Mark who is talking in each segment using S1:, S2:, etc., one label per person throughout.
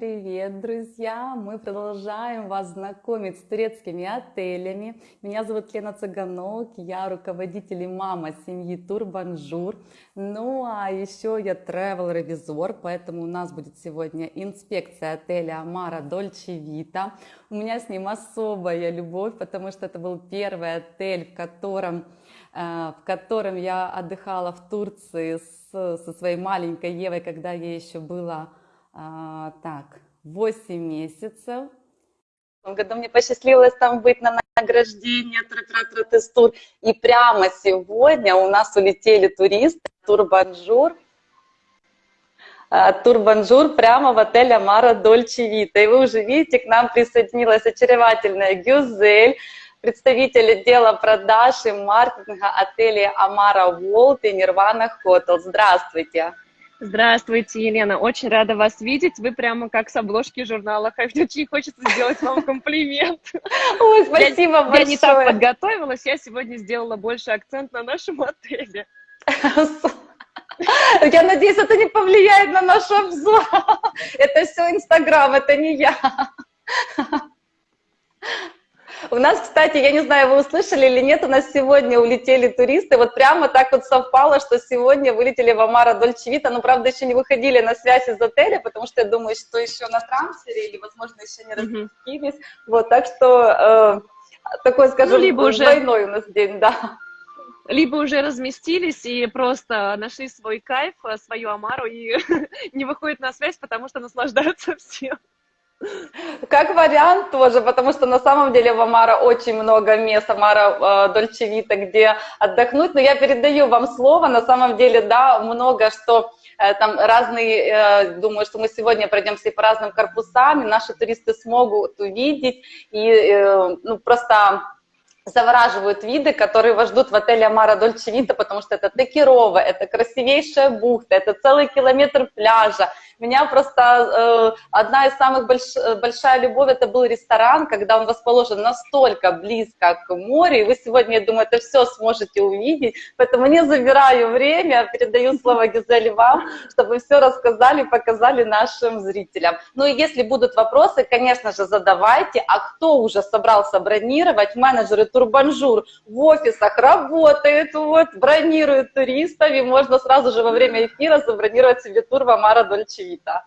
S1: привет, друзья! Мы продолжаем вас знакомить с турецкими отелями. Меня зовут Лена Цыганок, я руководитель и мама семьи Турбанжур. Ну а еще я travel ревизор поэтому у нас будет сегодня инспекция отеля Amara Dolce Vita. У меня с ним особая любовь, потому что это был первый отель, в котором э, в котором я отдыхала в Турции с, со своей маленькой Евой, когда ей еще было а, так, 8 месяцев. В том году мне посчастливилось там быть на награждении Тратратратестур. И прямо сегодня у нас улетели туристы, Турбанжур, а, Турбанжур прямо в отель Amara Dolce Vita. И вы уже видите, к нам присоединилась очаровательная Гюзель, представитель отдела продаж и маркетинга отеля Amara World и Nirvana Hotel. Здравствуйте!
S2: Здравствуйте, Елена. Очень рада вас видеть. Вы прямо как с обложки журнала. Очень хочется сделать вам комплимент.
S1: Ой, спасибо я, большое.
S2: Я не так подготовилась. Я сегодня сделала больше акцент на нашем отеле.
S1: Я надеюсь, это не повлияет на наш обзор. Это все Инстаграм, это не я. У нас, кстати, я не знаю, вы услышали или нет, у нас сегодня улетели туристы, вот прямо так вот совпало, что сегодня вылетели в Амара Дольчевита, но, правда, еще не выходили на связь из отеля, потому что я думаю, что еще на трансфере или, возможно, еще не разместились, mm-hmm. вот, так что э, такой, скажем, ну, либо уже... двойной у нас день, да
S2: либо уже разместились и просто нашли свой кайф, свою Амару и не выходят на связь, потому что наслаждаются всем.
S1: Как вариант тоже, потому что на самом деле в Амара очень много мест, Амара э, Дольчевита, где отдохнуть, но я передаю вам слово, на самом деле, да, много что э, там разные, э, думаю, что мы сегодня пройдемся по разным корпусам, и наши туристы смогут увидеть, и э, ну, просто завораживают виды, которые вас ждут в отеле Amara Dolce Vita, потому что это Текирова, это красивейшая бухта, это целый километр пляжа, меня просто э, одна из самых больш, большая любовь, это был ресторан, когда он расположен настолько близко к морю, и вы сегодня, я думаю, это все сможете увидеть, поэтому не забираю время, передаю слово Гюзели вам, чтобы все рассказали, показали нашим зрителям. Ну и если будут вопросы, конечно же, задавайте, а кто уже собрался бронировать, менеджеры Турбанжур в офисах работают, вот, бронируют туристов, и можно сразу же во время эфира забронировать себе тур в Amara Dolce Vita tá?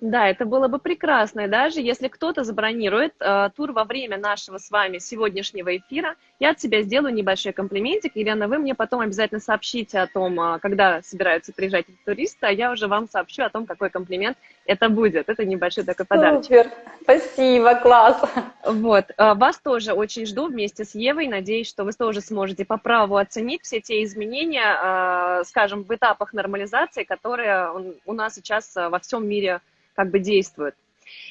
S2: Да, это было бы прекрасно. И даже если кто-то забронирует э, тур во время нашего с вами сегодняшнего эфира, я от себя сделаю небольшой комплиментик. Елена, вы мне потом обязательно сообщите о том, э, когда собираются приезжать туристы, а я уже вам сообщу о том, какой комплимент это будет. Это небольшой такой подарок.
S1: Супер, спасибо, класс.
S2: Вот, э, вас тоже очень жду вместе с Евой. Надеюсь, что вы тоже сможете по праву оценить все те изменения, э, скажем, в этапах нормализации, которые у нас сейчас во всем мире как бы действует.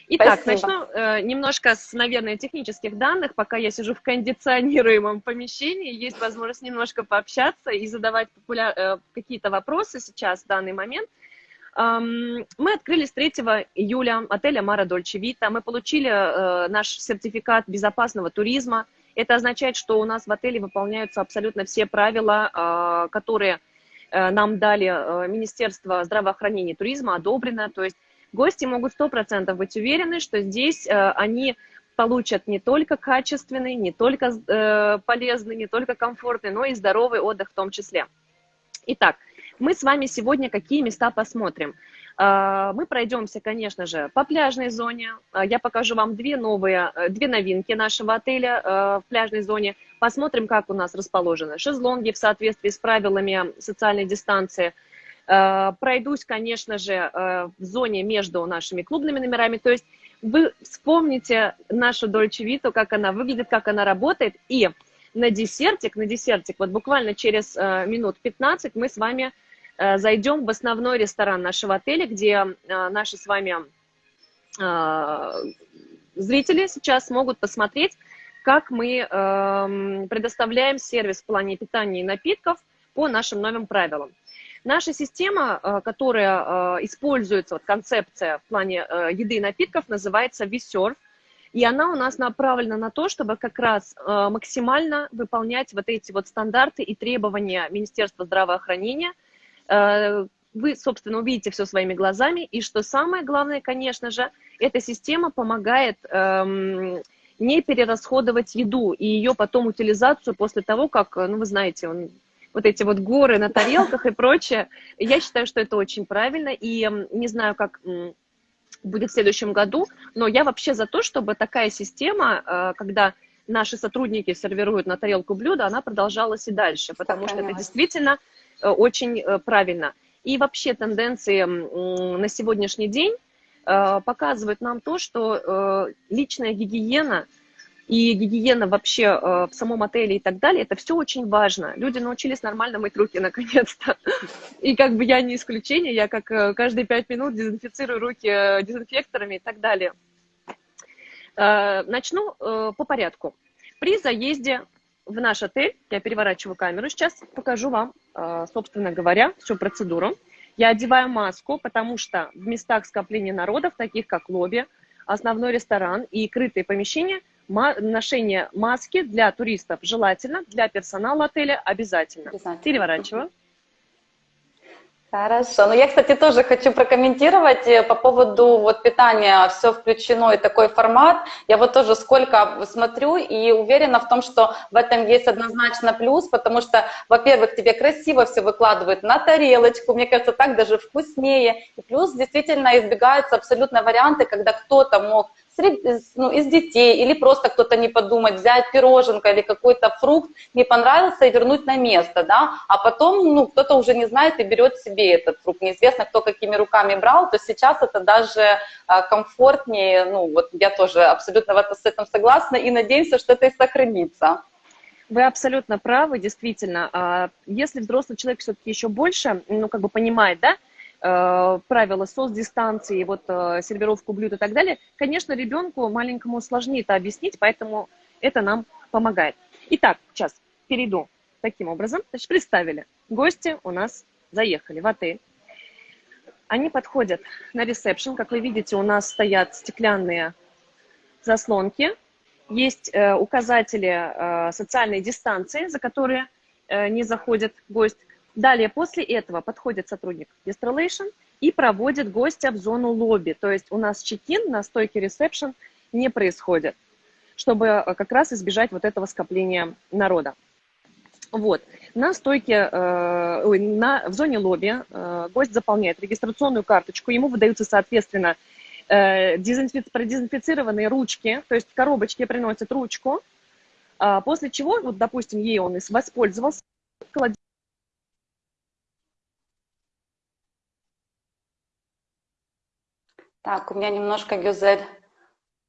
S2: Итак, Спасибо. начну э, немножко с, наверное, технических данных. Пока я сижу в кондиционируемом помещении, есть возможность немножко пообщаться и задавать популяр... э, какие-то вопросы сейчас, в данный момент. Эм, мы открыли с 3 июля отель Амара Дольче Вита. Мы получили э, наш сертификат безопасного туризма. Это означает, что у нас в отеле выполняются абсолютно все правила, э, которые нам дали э, Министерство здравоохранения и туризма, одобрено. То есть Гости могут 100% быть уверены, что здесь э, они получат не только качественный, не только э, полезный, не только комфортный, но и здоровый отдых в том числе. Итак, мы с вами сегодня какие места посмотрим? Э, мы пройдемся, конечно же, по пляжной зоне. Я покажу вам две новые, две новинки нашего отеля в пляжной зоне. Посмотрим, как у нас расположены шезлонги в соответствии с правилами социальной дистанции – пройдусь, конечно же, э, в зоне между нашими клубными номерами. То есть вы вспомните нашу Дольче Виту, как она выглядит, как она работает. И на десертик, на десертик, вот буквально через э, минут 15 мы с вами зайдем в основной ресторан нашего отеля, где наши с вами зрители сейчас могут посмотреть, как мы эм, предоставляем сервис в плане питания и напитков по нашим новым правилам. Наша система, э, которая э, используется, вот концепция в плане э, еды и напитков, называется VServe. И она у нас направлена на то, чтобы как раз максимально выполнять вот эти вот стандарты и требования Министерства здравоохранения, вы, собственно, увидите все своими глазами. И что самое главное, конечно же, эта система помогает эм, не перерасходовать еду и ее потом утилизацию после того, как, ну, вы знаете, он, вот эти вот горы на тарелках и прочее. Я считаю, что это очень правильно. И не знаю, как будет в следующем году, но я вообще за то, чтобы такая система, э, когда наши сотрудники сервируют на тарелку блюда, она продолжалась и дальше, потому что это действительно э, очень э, правильно. И вообще тенденции на сегодняшний день показывают нам то, что личная гигиена – и гигиена вообще э, в самом отеле и так далее, это все очень важно. Люди научились нормально мыть руки наконец-то. И как бы я не исключение, я как э, каждые пять минут дезинфицирую руки э, дезинфекторами и так далее. Начну по порядку. При заезде в наш отель, я переворачиваю камеру сейчас, покажу вам, собственно говоря, всю процедуру. Я одеваю маску, потому что в местах скопления народов, таких как лобби, основной ресторан и крытые помещения – ношение маски для туристов желательно, для персонала отеля обязательно. обязательно. Переворачиваю.
S1: Хорошо. Ну, я, кстати, тоже хочу прокомментировать э, по поводу вот питания, все включено и такой формат. Я вот тоже сколько смотрю и уверена в том, что в этом есть однозначно плюс, потому что, во-первых, тебе красиво все выкладывают на тарелочку, мне кажется, так даже вкуснее. И плюс действительно избегаются абсолютно варианты, когда кто-то мог ну, из детей, или просто кто-то не подумать, взять пироженка или какой-то фрукт, не понравился и вернуть на место, да, а потом, ну, кто-то уже не знает и берет себе этот фрукт, неизвестно, кто какими руками брал, то сейчас это даже а, комфортнее, ну, вот я тоже абсолютно в это, с этим согласна и надеемся, что это и сохранится.
S2: Вы абсолютно правы, действительно. А если взрослый человек все-таки еще больше, ну, как бы понимает, да, правила соцдистанции, вот э, сервировку блюд и так далее, конечно, ребенку маленькому сложнее это объяснить, поэтому это нам помогает. Итак, сейчас перейду таким образом. Значит, представили, гости у нас заехали в отель. Они подходят на ресепшн. Как вы видите, у нас стоят стеклянные заслонки. Есть э, указатели э, социальной дистанции, за которые э, не заходит гость. Далее, после этого подходит сотрудник Guest и проводит гостя в зону лобби. То есть у нас чекин на стойке ресепшн не происходит, чтобы э, как раз избежать вот этого скопления народа. Вот. На стойке, э, на, в зоне лобби э, гость заполняет регистрационную карточку, ему выдаются, соответственно, э, дезинфи продезинфицированные ручки, то есть коробочки приносят ручку, э, после чего, вот, допустим, ей он воспользовался, кладет
S1: Так, у меня немножко Гюзель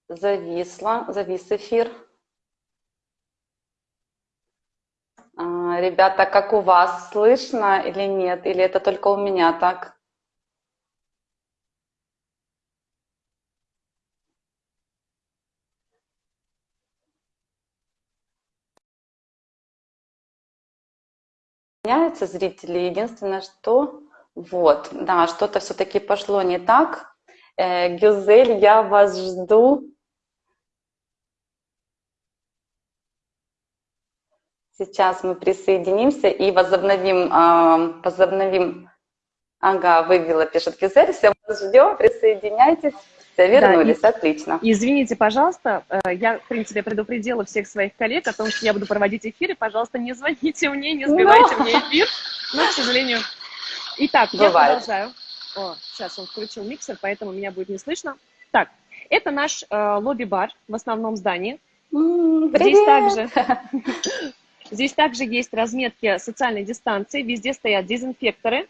S1: зависла, завис эфир. А, ребята, как у вас, слышно или нет? Или это только у меня так? Меняются зрители. Единственное, что вот, да, что-то все-таки пошло не так. Э, Гюзель, я вас жду. Сейчас мы присоединимся и возобновим, э, возобновим. Ага, вывела, пишет Гюзель, все, мы ждем, присоединяйтесь. Все, вернулись, да, и, отлично.
S2: Извините, пожалуйста, э, я, в принципе, предупредила всех своих коллег о том, что я буду проводить эфиры. Пожалуйста, не звоните мне, не сбивайте Но... мне эфир. Но, к сожалению... Итак, Бывает. я продолжаю. О, сейчас он включил миксер, поэтому меня будет не слышно. Так, это наш э, лобби-бар в основном здании. Здесь также, здесь также есть разметки социальной дистанции, везде стоят дезинфекторы.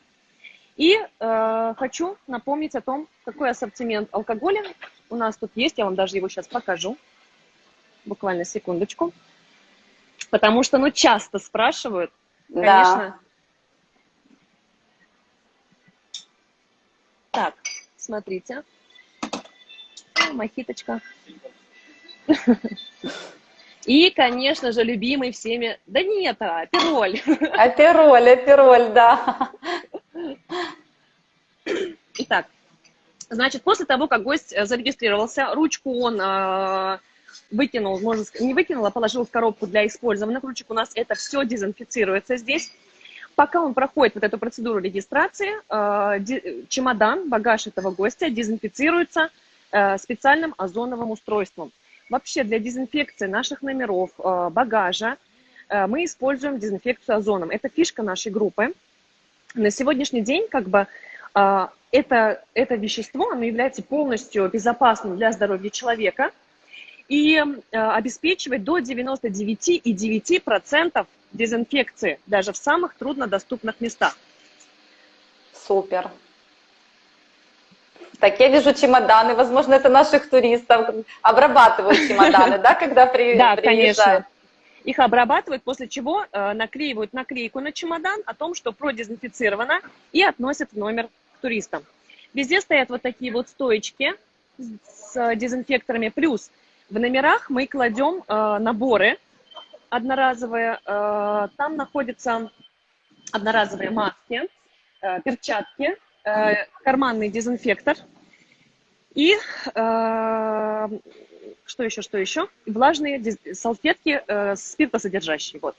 S2: И э, хочу напомнить о том, какой ассортимент алкоголя у нас тут есть. Я вам даже его сейчас покажу. Буквально секундочку. Потому что, ну, часто спрашивают, конечно, Так, смотрите. Мохиточка. И, конечно же, любимый всеми... Да нет, апероль.
S1: Апероль, апероль, да.
S2: Итак, значит, после того, как гость зарегистрировался, ручку он э, выкинул, можно сказать, не выкинул, а положил в коробку для использования ручек. У нас это все дезинфицируется здесь. Пока он проходит вот эту процедуру регистрации, э, чемодан, багаж этого гостя дезинфицируется э, специальным озоновым устройством. Вообще для дезинфекции наших номеров, э, багажа мы используем дезинфекцию озоном. Это фишка нашей группы. На сегодняшний день как бы это, это вещество, оно является полностью безопасным для здоровья человека и обеспечивает до 99,9% дезинфекции даже в самых труднодоступных местах.
S1: Супер. Так, я вижу чемоданы, возможно, это наших туристов обрабатывают чемоданы, да, когда при,
S2: да, конечно. Их обрабатывают, после чего э, наклеивают наклейку на чемодан о том, что продезинфицировано, и относят в номер к туристам. Везде стоят вот такие вот стоечки с дезинфекторами. Плюс в номерах мы кладем э, наборы одноразовые. Э, там находятся одноразовые маски, э, перчатки, э, карманный дезинфектор и что еще, что еще? Влажные салфетки спиртосодержащие. Вот.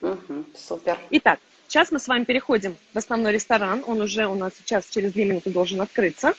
S1: Угу, супер.
S2: Итак, сейчас мы с вами переходим в основной ресторан. Он уже у нас сейчас через две минуты должен открыться.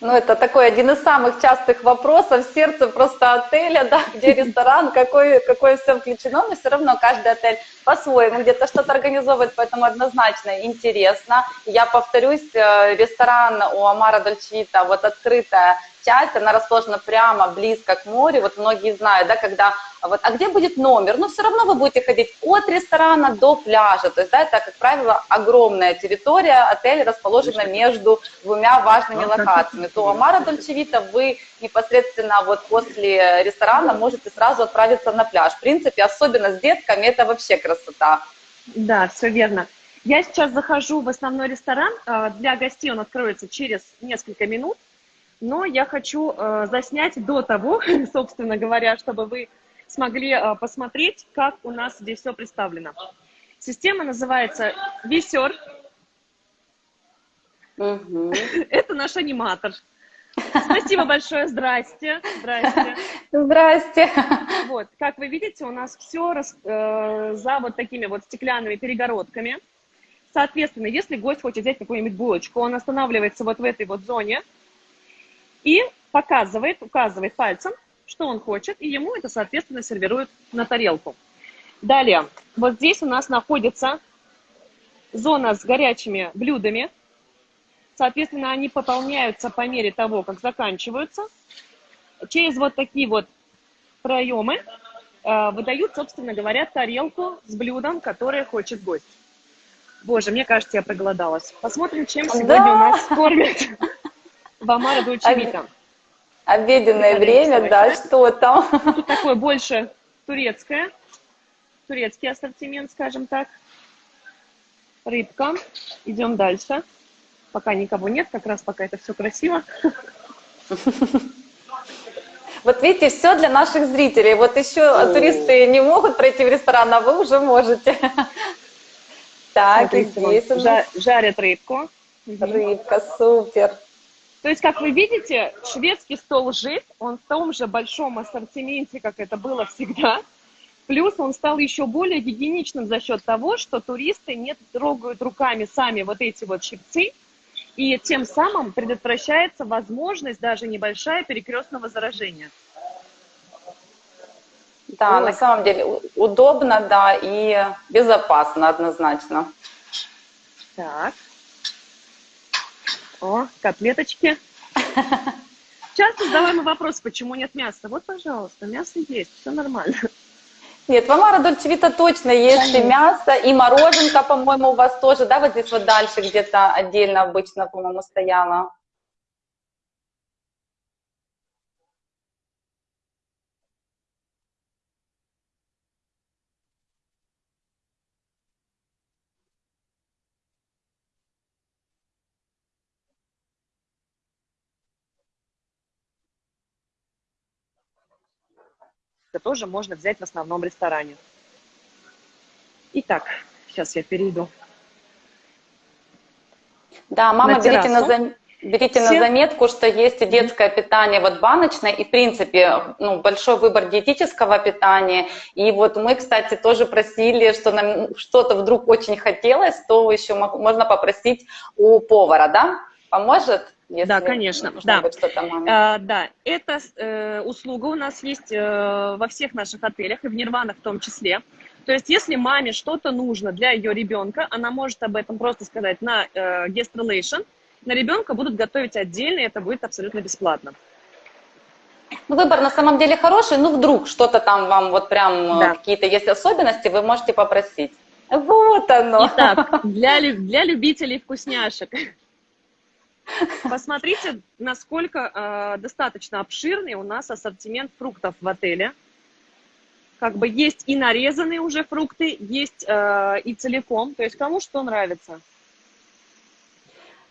S1: Ну, это такой один из самых частых вопросов сердце просто отеля, да, где ресторан, какое, какое все включено, но все равно каждый отель по-своему где-то что-то организовывает, поэтому однозначно интересно. Я повторюсь, э, ресторан у Амара Дольчевита, вот открытая часть, она расположена прямо близко к морю, вот многие знают, да, когда, вот, а где будет номер? Но все равно вы будете ходить от ресторана до пляжа, то есть, да, это, как правило, огромная территория, отель расположена между двумя важными локациями. То Амара Дольчевита вы непосредственно вот после ресторана можете сразу отправиться на пляж. В принципе, особенно с детками, это вообще красота.
S2: Да, все верно. Я сейчас захожу в основной ресторан. А, для гостей он откроется через несколько минут но я хочу э, заснять до того, собственно говоря, чтобы вы смогли э, посмотреть, как у нас здесь все представлено. Система называется Висер. Угу. Это наш аниматор. Спасибо большое, здрасте. Здрасте.
S1: Здрасте.
S2: Вот, как вы видите, у нас все рас, э, за вот такими вот стеклянными перегородками. Соответственно, если гость хочет взять какую-нибудь булочку, он останавливается вот в этой вот зоне, и показывает, указывает пальцем, что он хочет, и ему это, соответственно, сервирует на тарелку. Далее, вот здесь у нас находится зона с горячими блюдами. Соответственно, они пополняются по мере того, как заканчиваются. Через вот такие вот проемы э, выдают, собственно говоря, тарелку с блюдом, которое хочет гость. Боже, мне кажется, я проголодалась. Посмотрим, чем сегодня да. у нас кормят. Вамара Дольчевита.
S1: Обеденное время, да, что там?
S2: Тут такое больше турецкое, турецкий ассортимент, скажем так. Рыбка. Идем дальше. Пока никого нет, как раз пока это все красиво.
S1: Вот видите, все для наших зрителей. Вот еще О. туристы не могут пройти в ресторан, а вы уже можете.
S2: Так, и здесь жарят рыбку.
S1: Рыбка, супер.
S2: То есть, как вы видите, шведский стол жив, он в том же большом ассортименте, как это было всегда. Плюс он стал еще более гигиеничным за счет того, что туристы не трогают руками сами вот эти вот щипцы, и тем самым предотвращается возможность даже небольшая перекрестного заражения.
S1: Да, Ой. на самом деле удобно, да, и безопасно однозначно.
S2: Так. О, котлеточки. Часто задаваемый вопрос, почему нет мяса. Вот, пожалуйста, мясо есть, все нормально.
S1: Нет, в Амара Дольчевита точно есть и мясо, и мороженка, по-моему, у вас тоже, да, вот здесь вот дальше где-то отдельно обычно, по-моему, стояла.
S2: Это тоже можно взять в основном ресторане. Итак, сейчас я перейду.
S1: Да, мама, на берите на, зам... Берите Все... на заметку, что есть и детское питание вот баночное, и в принципе ну, большой выбор диетического питания. И вот мы, кстати, тоже просили, что нам что-то вдруг очень хотелось, то еще можно попросить у повара, да? Поможет?
S2: Если да, конечно. Да. А, да, эта э, услуга у нас есть э, во всех наших отелях, и в Нирванах в том числе. То есть, если маме что-то нужно для ее ребенка, она может об этом просто сказать на э, guest relation, на ребенка будут готовить отдельно, и это будет абсолютно бесплатно.
S1: Ну, выбор на самом деле хороший, ну, вдруг что-то там вам вот прям э, да. какие-то есть особенности, вы можете попросить. Вот оно.
S2: Итак, для, для любителей вкусняшек. Посмотрите, насколько э, достаточно обширный у нас ассортимент фруктов в отеле. Как бы есть и нарезанные уже фрукты, есть э, и целиком. То есть кому что нравится.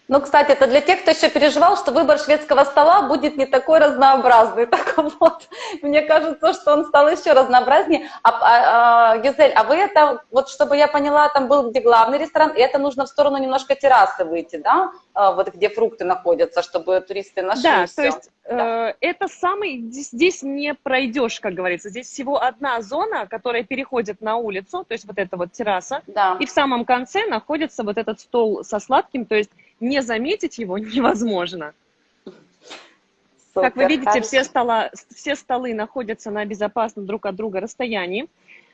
S1: Ну, кстати, это для тех, кто еще переживал, что выбор шведского стола будет не такой разнообразный. Так вот, мне кажется, что он стал еще разнообразнее. А, а, а, Гизель, а вы это, вот чтобы я поняла, там был где главный ресторан, и это нужно в сторону немножко террасы выйти, да? А, вот где фрукты находятся, чтобы туристы нашли
S2: Да, все. то есть да. э, это самый, здесь, здесь не пройдешь, как говорится. Здесь всего одна зона, которая переходит на улицу, то есть вот эта вот терраса. Да. И в самом конце находится вот этот стол со сладким, то есть не заметить его невозможно. Супер, как вы видите, все, стола, все столы находятся на безопасном друг от друга расстоянии.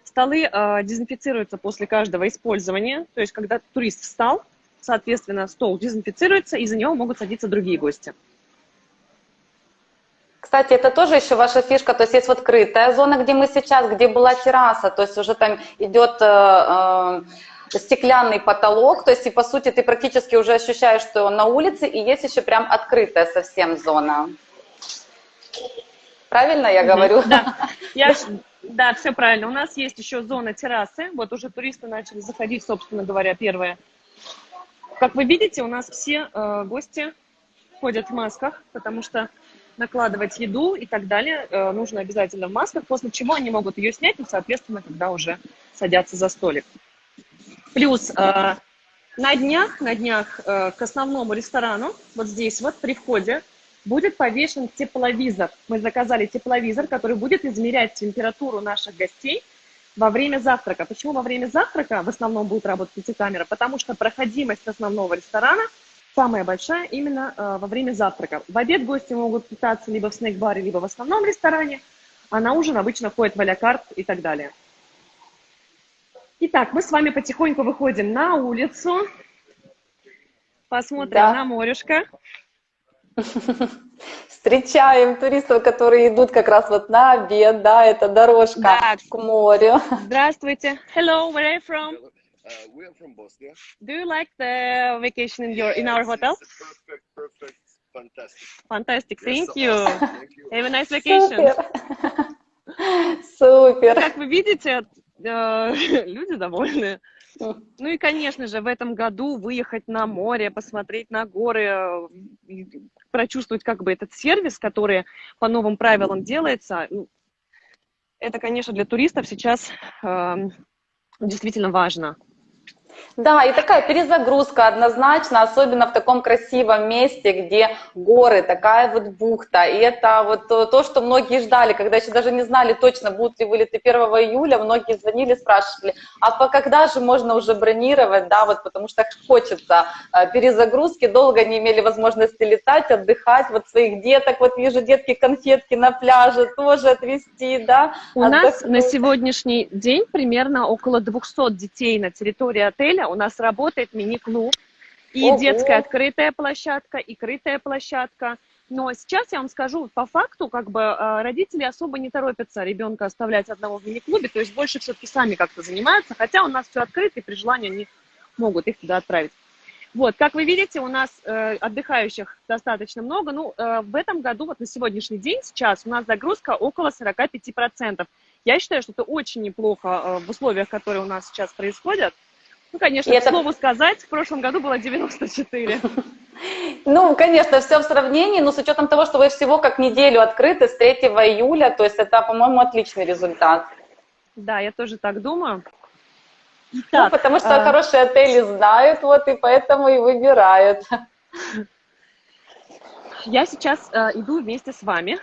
S2: Столы э, дезинфицируются после каждого использования. То есть, когда турист встал, соответственно, стол дезинфицируется, и за него могут садиться другие гости.
S1: Кстати, это тоже еще ваша фишка, то есть есть вот крытая зона, где мы сейчас, где была терраса, то есть уже там идет э, э, стеклянный потолок, то есть и по сути ты практически уже ощущаешь, что он на улице, и есть еще прям открытая совсем зона. Правильно я говорю?
S2: Да, я, да, все правильно. У нас есть еще зона террасы, вот уже туристы начали заходить, собственно говоря, первые. Как вы видите, у нас все э, гости ходят в масках, потому что накладывать еду и так далее э, нужно обязательно в масках, после чего они могут ее снять, и, соответственно, когда уже садятся за столик. Плюс э, на днях, на днях э, к основному ресторану, вот здесь вот при входе, будет повешен тепловизор. Мы заказали тепловизор, который будет измерять температуру наших гостей во время завтрака. Почему во время завтрака в основном будет работать эти камеры? Потому что проходимость основного ресторана самая большая именно э, во время завтрака. В обед гости могут питаться либо в снэк-баре, либо в основном ресторане, а на ужин обычно ходят в а и так далее. Итак, мы с вами потихоньку выходим на улицу, посмотрим да. на морешко.
S1: Встречаем туристов, которые идут как раз вот на обед, да, это дорожка да. к морю.
S2: Здравствуйте. Hello, where are you from? Uh, we are from Bosnia. Do you like the vacation in your in our hotel? Perfect, perfect, fantastic. Fantastic, thank yes, you. Awesome. Thank you. Have a nice vacation.
S1: Супер. Супер.
S2: Как вы видите, люди довольны. Ну и, конечно же, в этом году выехать на море, посмотреть на горы, э, прочувствовать как бы этот сервис, который по новым правилам делается, ну, это, конечно, для туристов сейчас э, действительно важно.
S1: Да, и такая перезагрузка однозначно, особенно в таком красивом месте, где горы, такая вот бухта. И это вот то, что многие ждали, когда еще даже не знали точно, будут ли вылеты 1 июля, многие звонили, спрашивали, а по когда же можно уже бронировать, да, вот потому что хочется э, перезагрузки, долго не имели возможности летать, отдыхать, вот своих деток, вот вижу детки конфетки на пляже тоже отвезти, да.
S2: У отдохнуть. нас на сегодняшний день примерно около 200 детей на территории отеля, у нас работает мини-клуб, и Ого. детская открытая площадка, и крытая площадка. Но сейчас я вам скажу, по факту, как бы э, родители особо не торопятся ребенка оставлять одного в мини-клубе, то есть больше все-таки сами как-то занимаются, хотя у нас все открыто, и при желании они могут их туда отправить. Вот, как вы видите, у нас э, отдыхающих достаточно много. Ну, э, в этом году, вот на сегодняшний день, сейчас у нас загрузка около 45%. Я считаю, что это очень неплохо э, в условиях, которые у нас сейчас происходят. Ну, конечно, и к это... слову сказать, в прошлом году было 94.
S1: Ну, конечно, все в сравнении, но с учетом того, что вы всего как неделю открыты с 3 июля, то есть это, по-моему, отличный результат.
S2: Да, я тоже так думаю.
S1: Ну, потому что а... хорошие отели знают, вот, и поэтому и выбирают.
S2: я сейчас э, иду вместе с вами.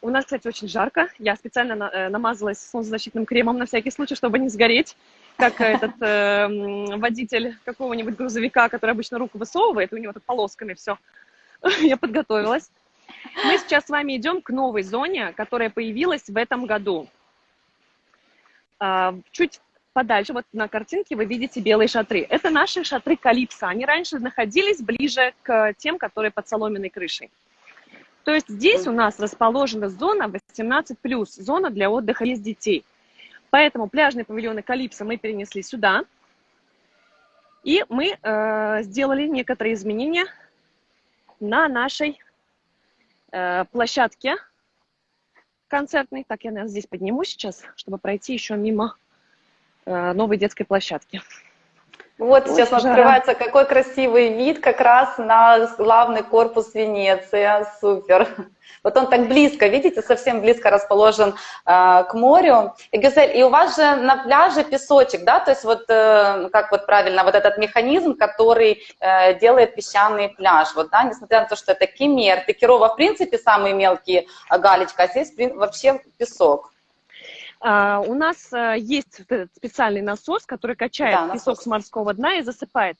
S2: У нас, кстати, очень жарко. Я специально на, э, намазалась солнцезащитным кремом на всякий случай, чтобы не сгореть, как этот э, водитель какого-нибудь грузовика, который обычно руку высовывает, у него тут полосками все. Я подготовилась. Мы сейчас с вами идем к новой зоне, которая появилась в этом году. А, чуть подальше, вот на картинке вы видите белые шатры. Это наши шатры Калипсо. Они раньше находились ближе к тем, которые под соломенной крышей. То есть здесь у нас расположена зона 18+, зона для отдыха без детей. Поэтому пляжные павильоны Калипсо мы перенесли сюда. И мы э, сделали некоторые изменения на нашей э, площадке концертной. Так, я наверное, здесь подниму сейчас, чтобы пройти еще мимо Э, новой детской площадки.
S1: Вот сейчас Очень открывается какой красивый вид как раз на главный корпус Венеции. Супер. Вот он так близко, видите, совсем близко расположен э, к морю. И, Гюзель, и у вас же на пляже песочек, да? То есть вот э, как вот правильно, вот этот механизм, который э, делает песчаный пляж. Вот, да, несмотря на то, что это кемер, Текирова, в принципе, самые мелкие э, галечка, а здесь вообще песок.
S2: А, у нас а, есть этот специальный насос, который качает да, песок насос. с морского дна и засыпает.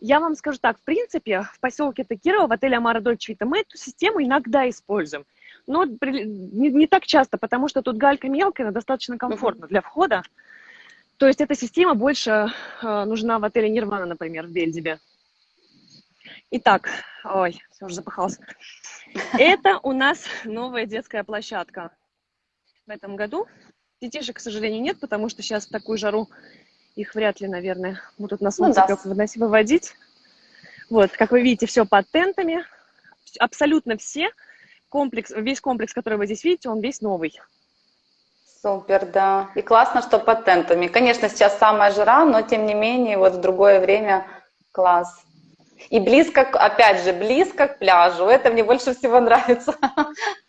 S2: Я вам скажу так, в принципе, в поселке Такирова, в отеле Амара Дольче Вита, мы эту систему иногда используем. Но не, не так часто, потому что тут галька мелкая, но достаточно комфортно для входа. То есть эта система больше э, нужна в отеле Нирвана, например, в Бельдибе. Итак, ой, все уже запахался. Это у нас новая детская площадка в этом году. Детишек, к сожалению, нет, потому что сейчас в такую жару их вряд ли, наверное, будут на солнце ну, да. выводить. Вот, как вы видите, все под тентами. Абсолютно все. Комплекс, весь комплекс, который вы здесь видите, он весь новый.
S1: Супер, да. И классно, что под тентами. Конечно, сейчас самая жара, но тем не менее, вот в другое время класс. И близко, опять же, близко к пляжу. Это мне больше всего нравится.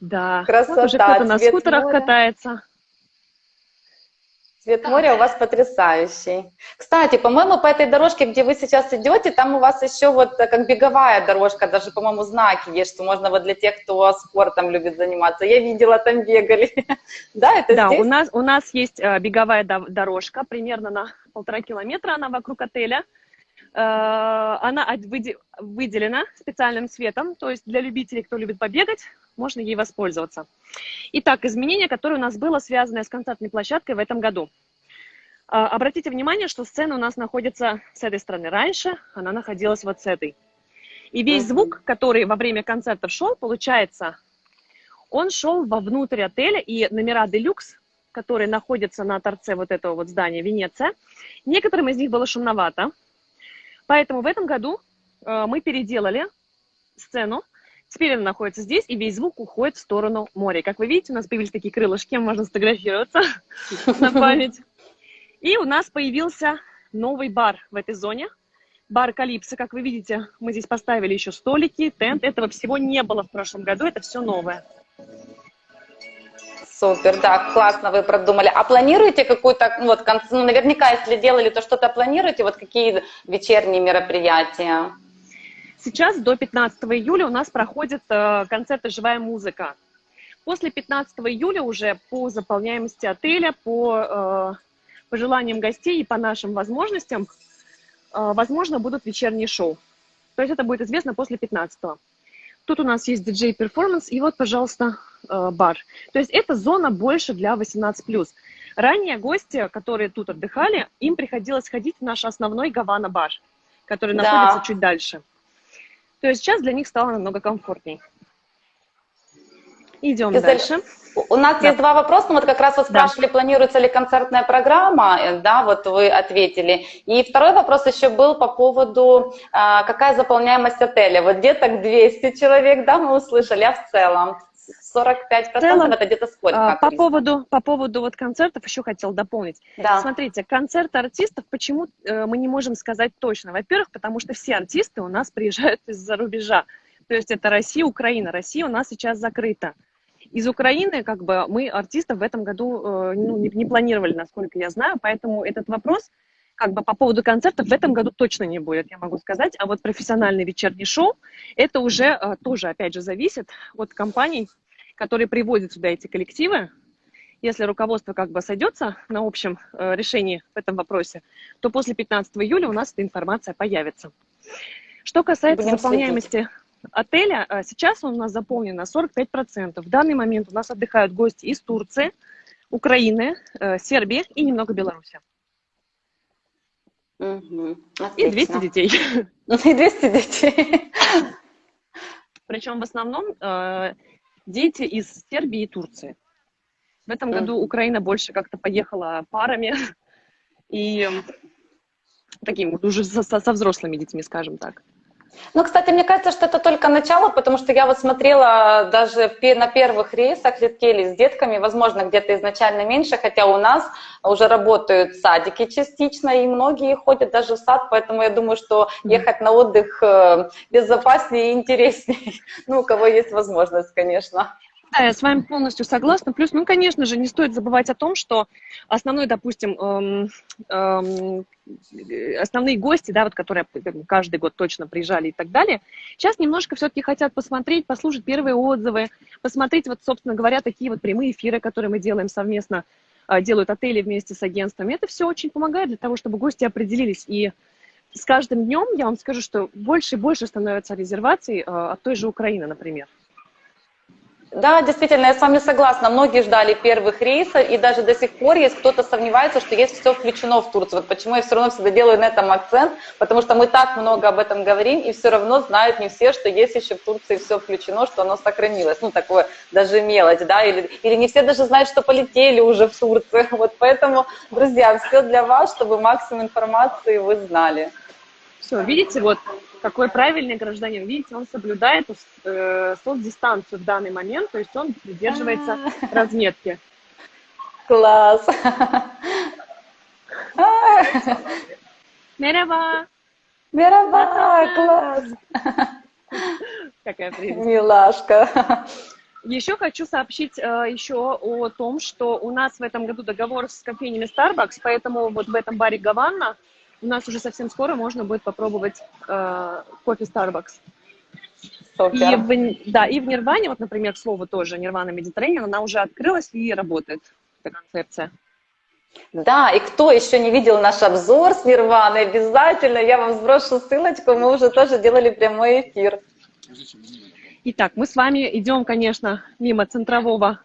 S2: Да, Красота, вот уже кто-то на скутерах моря. катается.
S1: Цвет моря у вас потрясающий. Кстати, по-моему, по этой дорожке, где вы сейчас идете, там у вас еще вот э, как беговая дорожка, даже, по-моему, знаки есть, что можно вот для тех, кто спортом любит заниматься. Я видела, там бегали.
S2: да, это Да, здесь? у нас, у нас есть э, беговая дорожка, примерно на полтора километра она вокруг отеля. Э, она выделена специальным цветом, то есть для любителей, кто любит побегать, можно ей воспользоваться. Итак, изменение, которое у нас было связано с концертной площадкой в этом году. Э, обратите внимание, что сцена у нас находится с этой стороны. Раньше она находилась вот с этой. И весь звук, который во время концертов шел, получается, он шел вовнутрь отеля, и номера «Делюкс», которые находятся на торце вот этого вот здания Венеция, некоторым из них было шумновато, Поэтому в этом году э, мы переделали сцену. Теперь она находится здесь, и весь звук уходит в сторону моря. Как вы видите, у нас появились такие крылышки, можно сфотографироваться на память. И у нас появился новый бар в этой зоне. Бар Калипсо, как вы видите, мы здесь поставили еще столики, тент. Этого всего не было в прошлом году, это все новое.
S1: Супер, да, классно вы продумали. А планируете какую-то, ну, вот, ну, наверняка, если делали, то что-то планируете, вот какие вечерние мероприятия?
S2: Сейчас до 15 июля у нас проходит э, концерт «Живая музыка». После 15 июля уже по заполняемости отеля, по э, пожеланиям гостей и по нашим возможностям, э, возможно, будут вечерние шоу. То есть это будет известно после 15 -го. Тут у нас есть диджей-перформанс, и вот, пожалуйста, бар. То есть это зона больше для 18+. Ранее гости, которые тут отдыхали, им приходилось ходить в наш основной Гавана-бар, который да. находится чуть дальше. То есть сейчас для них стало намного комфортней. Идем Изель, дальше.
S1: У нас да. есть два вопроса. Ну, вот как раз вы спрашивали, да. планируется ли концертная программа, э, да, вот вы ответили. И второй вопрос еще был по поводу, а, какая заполняемость отеля. Вот где-то 200 человек, да, мы услышали, а в целом? 45% в целом, это где-то сколько?
S2: А, по поводу, по поводу вот концертов еще хотел дополнить. Да. Смотрите, концерт артистов, почему э, мы не можем сказать точно? Во-первых, потому что все артисты у нас приезжают из-за рубежа. То есть это Россия, Украина. Россия у нас сейчас закрыта. Из Украины, как бы, мы артистов в этом году э, ну, не, не планировали, насколько я знаю, поэтому этот вопрос как бы по поводу концертов в этом году точно не будет, я могу сказать. А вот профессиональный вечерний шоу, это уже э, тоже, опять же, зависит от компаний, которые приводят сюда эти коллективы. Если руководство как бы сойдется на общем э, решении в этом вопросе, то после 15 июля у нас эта информация появится. Что касается Будем заполняемости следить. отеля, э, сейчас он у нас заполнен на 45%. В данный момент у нас отдыхают гости из Турции, Украины, Сербии и немного Беларуси. Угу. И 200 детей.
S1: И 200 детей.
S2: Причем в основном э, дети из Сербии и Турции. В этом году Украина больше как-то поехала парами и таким вот уже со, со взрослыми детьми, скажем так.
S1: Ну, кстати, мне кажется, что это только начало, потому что я вот смотрела даже на первых рейсах летели с детками, возможно, где-то изначально меньше, хотя у нас уже работают садики частично, и многие ходят даже в сад, поэтому я думаю, что ехать на отдых э, безопаснее и интереснее, ну, у кого есть возможность, конечно.
S2: Да, я с вами полностью согласна. Плюс, ну, конечно же, не стоит забывать о том, что основной, допустим, эм, эм, основные гости, да, вот, которые каждый год точно приезжали и так далее, сейчас немножко все-таки хотят посмотреть, послушать первые отзывы, посмотреть, вот, собственно говоря, такие вот прямые эфиры, которые мы делаем совместно, э, делают отели вместе с агентствами. Это все очень помогает для того, чтобы гости определились. И с каждым днем, я вам скажу, что больше и больше становится резерваций э, от той же Украины, например.
S1: Да, действительно, я с вами согласна. Многие ждали первых рейсов, и даже до сих пор есть кто-то сомневается, что есть все включено в Турцию. Вот почему я все равно всегда делаю на этом акцент, потому что мы так много об этом говорим, и все равно знают не все, что есть еще в Турции все включено, что оно сохранилось. Ну, такое даже мелочь, да, или, или не все даже знают, что полетели уже в Турцию. Вот поэтому, друзья, все для вас, чтобы максимум информации вы знали.
S2: Все, видите, вот какой правильный гражданин. Видите, он соблюдает э, соцдистанцию в данный момент, то есть он придерживается а. разметки.
S1: Класс.
S2: Мераба.
S1: Мераба, класс.
S2: Какая прелесть.
S1: Милашка.
S2: Еще хочу сообщить э, еще о том, что у нас в этом году договор с кофейнями Starbucks, поэтому вот в этом баре Гаванна у нас уже совсем скоро можно будет попробовать э, кофе Starbucks. И в, да, и в Нирване, вот, например, к слову тоже, Нирвана Mediterranean, она уже открылась и работает, эта концепция.
S1: Да, и кто еще не видел наш обзор с Нирваной, обязательно я вам сброшу ссылочку, мы уже тоже делали прямой эфир.
S2: Итак, мы с вами идем, конечно, мимо центрового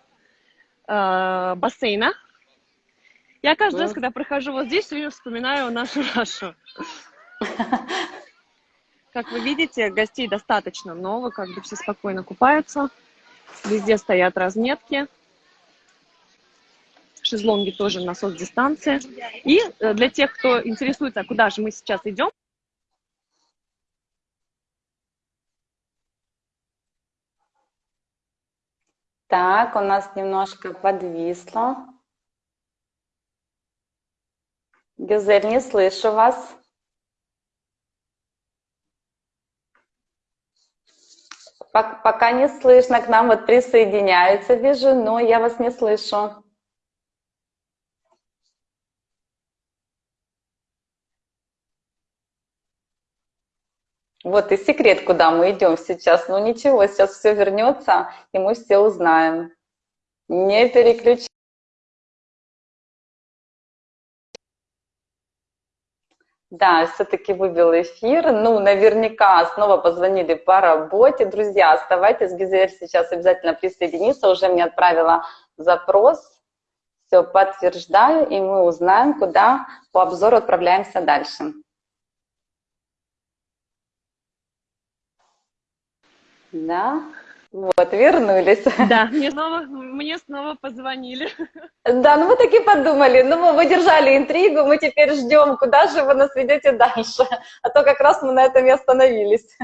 S2: э, бассейна, я каждый раз, когда прохожу вот здесь, все вспоминаю нашу Рашу. Как вы видите, гостей достаточно много, как бы все спокойно купаются. Везде стоят разметки. Шезлонги тоже на соцдистанции. И э, для тех, кто интересуется, а куда же мы сейчас идем,
S1: Так, у нас немножко подвисло. Гюзель, не слышу вас. Пока не слышно, к нам вот присоединяются, вижу, но я вас не слышу. Вот и секрет, куда мы идем сейчас. Ну ничего, сейчас все вернется, и мы все узнаем. Не переключайтесь. Да, все-таки вывел эфир. Ну, наверняка снова позвонили по работе. Друзья, оставайтесь, Гизель сейчас обязательно присоединится. Уже мне отправила запрос. Все, подтверждаю, и мы узнаем, куда по обзору отправляемся дальше. Да. Вот, вернулись.
S2: Да, мне снова, мне снова позвонили.
S1: Да, ну мы таки подумали, ну мы выдержали интригу, мы теперь ждем, куда же вы нас ведете дальше, а то как раз мы на этом и остановились.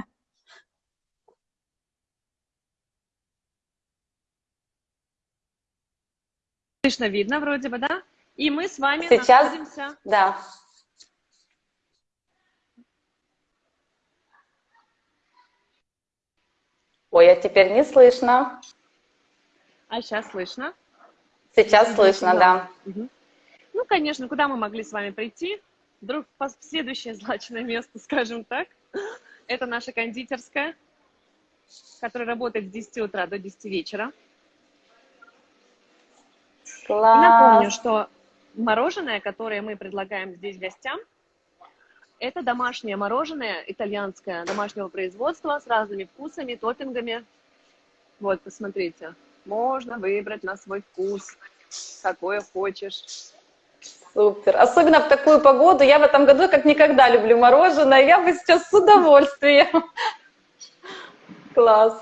S2: Слышно, видно вроде бы, да? И мы с вами
S1: Сейчас, находимся... Да. Ой, а теперь не слышно.
S2: А сейчас слышно?
S1: Сейчас слышно, да.
S2: Угу. Ну, конечно, куда мы могли с вами прийти? Вдруг следующее злачное место, скажем так, это наша кондитерская, которая работает с 10 утра до 10 вечера. Класс. И напомню, что мороженое, которое мы предлагаем здесь гостям, это домашнее мороженое, итальянское, домашнего производства, с разными вкусами, топпингами. Вот, посмотрите, можно выбрать на свой вкус, какое хочешь.
S1: Супер. Особенно в такую погоду. Я в этом году как никогда люблю мороженое. Я бы сейчас с удовольствием. Класс.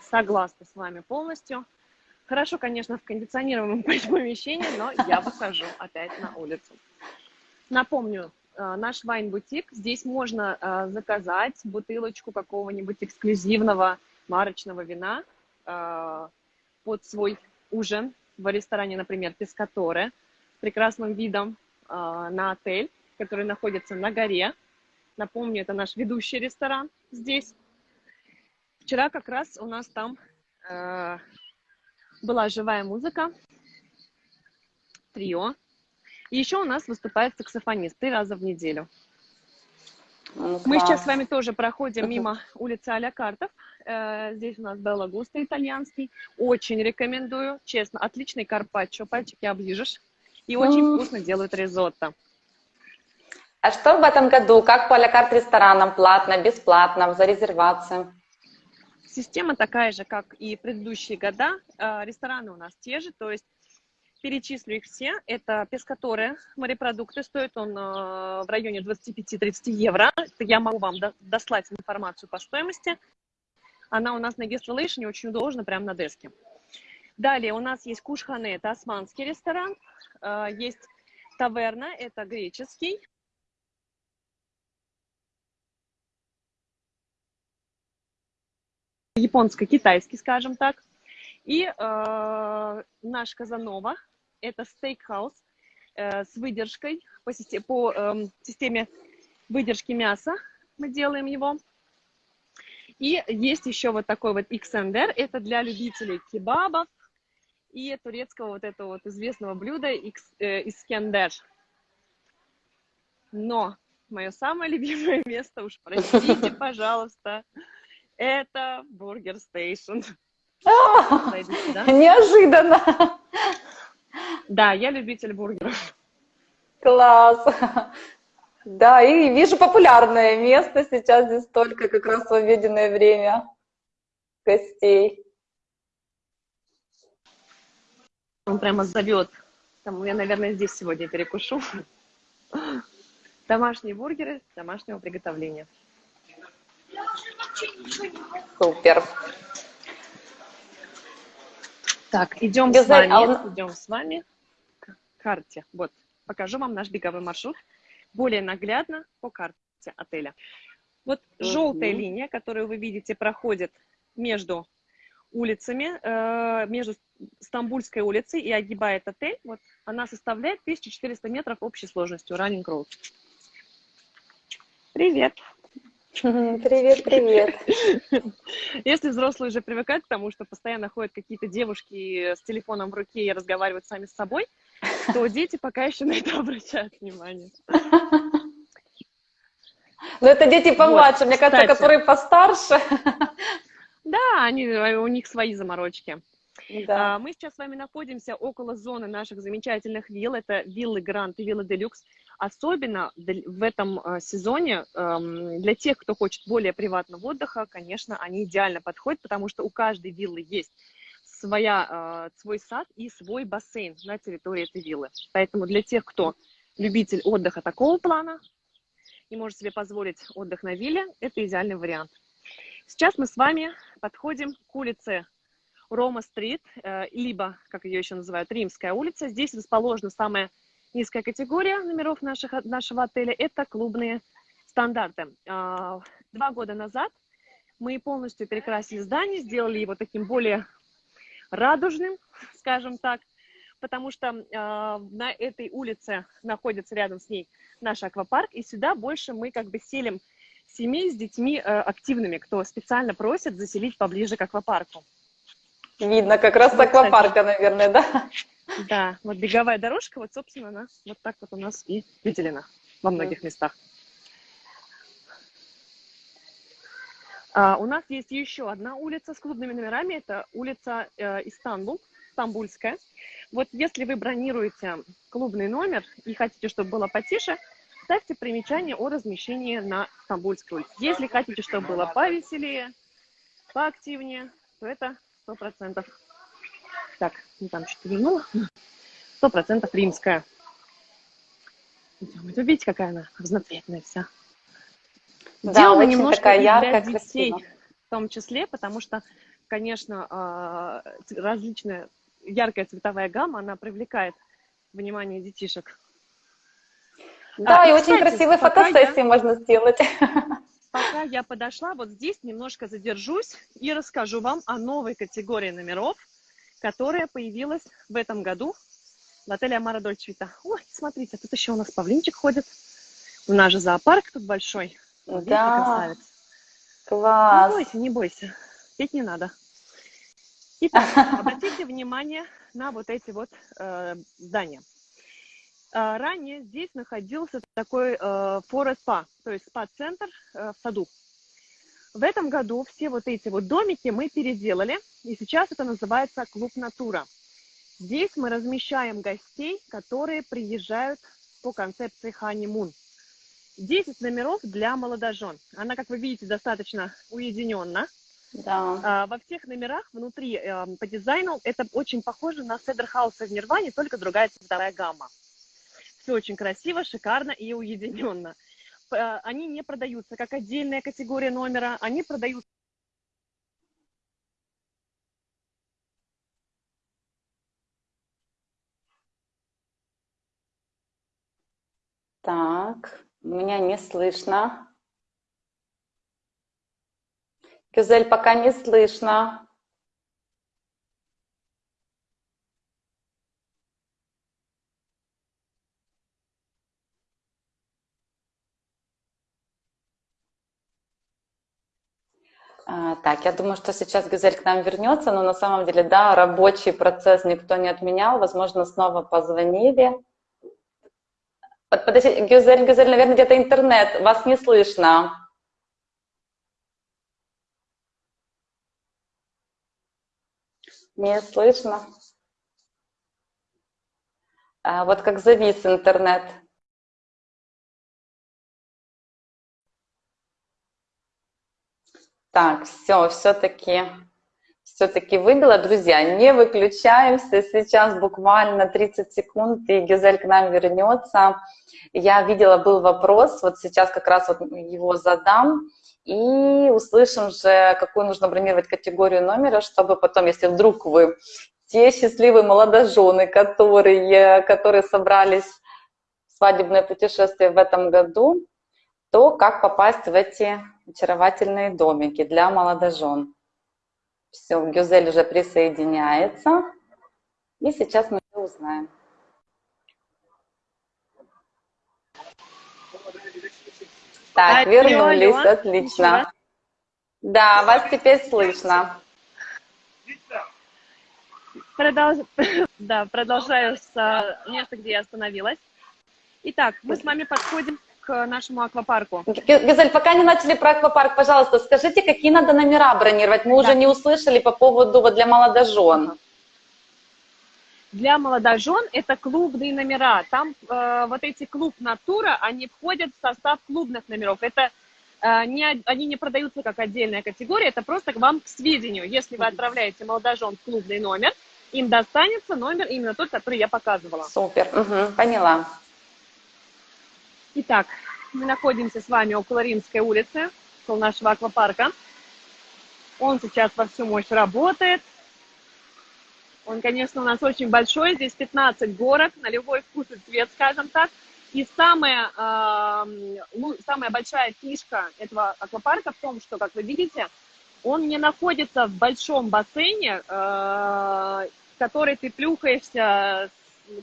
S2: Согласна с вами полностью. Хорошо, конечно, в кондиционируемом помещении, но я выхожу опять на улицу. Напомню, наш вайн-бутик. Здесь можно э, заказать бутылочку какого-нибудь эксклюзивного марочного вина э, под свой ужин в ресторане, например, Пескаторе, с прекрасным видом на отель, который находится на горе. Напомню, это наш ведущий ресторан здесь. Вчера как раз у нас там была живая музыка, трио. И еще у нас выступает саксофонист три раза в неделю. Ну, Мы сейчас с вами тоже проходим мимо улицы Аля Картов. Э, здесь у нас Белла Густа итальянский. Очень рекомендую, честно. Отличный карпаччо, пальчики оближешь. И очень вкусно делают ризотто.
S1: А что в этом году? Как по Карт ресторанам? Платно, бесплатно, за резервацию?
S2: Система такая же, как и предыдущие года. А, рестораны у нас те же, то есть перечислю их все. Это пескаторы, морепродукты. Стоит он а, в районе 25-30 евро. Я могу вам дослать информацию по стоимости. Она у нас на Guest Relation очень удобна, прямо на деске. Далее у нас есть Кушхане, это османский ресторан. А, есть Таверна, это греческий. японско-китайский, скажем так. И э, наш Казанова – это стейкхаус э, с выдержкой по, системе, по э, системе выдержки мяса. Мы делаем его. И есть еще вот такой вот XNDR. Это для любителей кебабов и турецкого вот этого вот известного блюда э, Искендер. Но мое самое любимое место, уж простите, пожалуйста, это Burger Station.
S1: Неожиданно.
S2: Да, я любитель бургеров.
S1: Класс. Да, и вижу популярное место сейчас здесь только как раз в обеденное время гостей.
S2: Он прямо зовет. Там я, наверное, здесь сегодня перекушу. Домашние бургеры домашнего приготовления.
S1: Супер.
S2: Так, идем с вами, а идем с вами карте. Вот, покажу вам наш беговой маршрут более наглядно по карте отеля. Вот желтая линия, которую вы видите, проходит между улицами, э, между Стамбульской улицей и огибает отель. Вот она составляет 1400 метров общей сложностью, Running Road. Привет!
S1: Привет, привет.
S2: Если взрослые уже привыкают к тому, что постоянно ходят какие-то девушки с телефоном в руке и разговаривают сами с собой, то дети пока еще на это обращают внимание.
S1: Но это дети помладше, вот, мне кажется, которые постарше.
S2: Да, они, у них свои заморочки. Да. А, мы сейчас с вами находимся около зоны наших замечательных вилл. Это виллы Грант и виллы Делюкс. Особенно в этом а, сезоне эм, для тех, кто хочет более приватного отдыха, конечно, они идеально подходят, потому что у каждой виллы есть своя, а, свой сад и свой бассейн на территории этой виллы. Поэтому для тех, кто любитель отдыха такого плана и может себе позволить отдых на вилле, это идеальный вариант. Сейчас мы с вами подходим к улице Рома-стрит, э, либо, как ее еще называют, Римская улица. Здесь расположена самая Низкая категория номеров наших, нашего отеля – это клубные стандарты. А, два года назад мы полностью перекрасили здание, сделали его таким более радужным, скажем так, потому что э, на этой улице находится рядом с ней наш аквапарк, и сюда больше мы как бы селим семей с детьми э, активными, кто специально просит заселить поближе к аквапарку.
S1: Видно как раз с аквапарка, наверное, да?
S2: Да, вот беговая дорожка, вот, собственно, она вот так вот у нас и выделена. во многих местах. А, у нас есть еще одна улица с клубными номерами, это улица э, Истанбул, Стамбульская. Вот если вы бронируете клубный номер и хотите, чтобы было потише, ставьте примечание о размещении на Стамбульской улице. Если хотите, чтобы было повеселее, поактивнее, то это сто процентов. Так, не там что-то вернула. Сто процентов римская. Вы видите, какая она разноцветная вся.
S1: Да, Сделано немножко такая
S2: яркая, для детей, красиво. в том числе, потому что, конечно, а, различная яркая цветовая гамма, она привлекает внимание детишек.
S1: Да, а, и, и очень красивые фотосессии я, можно сделать.
S2: Пока я подошла, вот здесь немножко задержусь и расскажу вам о новой категории номеров, которая появилась в этом году в отеле Амара Дольчвита. Ой, смотрите, тут еще у нас павлинчик ходит. У нас же зоопарк тут большой.
S1: Вот да. Класс.
S2: Не бойся, не бойся. Петь не надо. Итак, обратите внимание на вот эти вот э, здания. Э, ранее здесь находился такой э, forest spa, то есть спа-центр э, в саду. В этом году все вот эти вот домики мы переделали, и сейчас это называется клуб «Натура». Здесь мы размещаем гостей, которые приезжают по концепции «Honeymoon». 10 номеров для молодожен. Она, как вы видите, достаточно уединенна.
S1: Да.
S2: А, во всех номерах внутри э, по дизайну это очень похоже на Cedar House а в Нирване, только другая цветовая гамма. Все очень красиво, шикарно и уединенно. Э, они не продаются как отдельная категория номера, они продаются
S1: Так, меня не слышно. Гюзель, пока не слышно. А, так, я думаю, что сейчас Гюзель к нам вернется, но на самом деле, да, рабочий процесс никто не отменял, возможно, снова позвонили. Подожди, Гюзель, Гюзель, наверное, где-то интернет, вас не слышно. Не слышно. А вот как завис интернет. Так, все, все-таки все-таки выбила. Друзья, не выключаемся. Сейчас буквально 30 секунд, и Гюзель к нам вернется. Я видела, был вопрос, вот сейчас как раз вот его задам и услышим же, какую нужно бронировать категорию номера, чтобы потом, если вдруг вы те счастливые молодожены, которые, которые собрались в свадебное путешествие в этом году, то как попасть в эти очаровательные домики для молодожен. Все, Гюзель уже присоединяется, и сейчас мы узнаем. Так, алло, вернулись, алло. отлично. Да, вас теперь слышно.
S2: Продолж... Да, продолжаю с э, места, где я остановилась. Итак, мы с вами подходим к нашему аквапарку.
S1: Газель, пока не начали про аквапарк, пожалуйста, скажите, какие надо номера бронировать? Мы да. уже не услышали по поводу вот, для молодожен.
S2: Для молодожен это клубные номера. Там э, вот эти клуб «Натура», они входят в состав клубных номеров. Это э, не, они не продаются как отдельная категория, это просто к вам к сведению. Если вы отправляете молодожен в клубный номер, им достанется номер именно тот, который я показывала.
S1: Супер, угу, поняла.
S2: Итак, мы находимся с вами около Римской улицы, около нашего аквапарка. Он сейчас во всю мощь работает. Он, конечно, у нас очень большой, здесь 15 горок на любой вкус и цвет, скажем так. И самая, э, самая большая фишка этого аквапарка в том, что, как вы видите, он не находится в большом бассейне, э, который ты плюхаешься,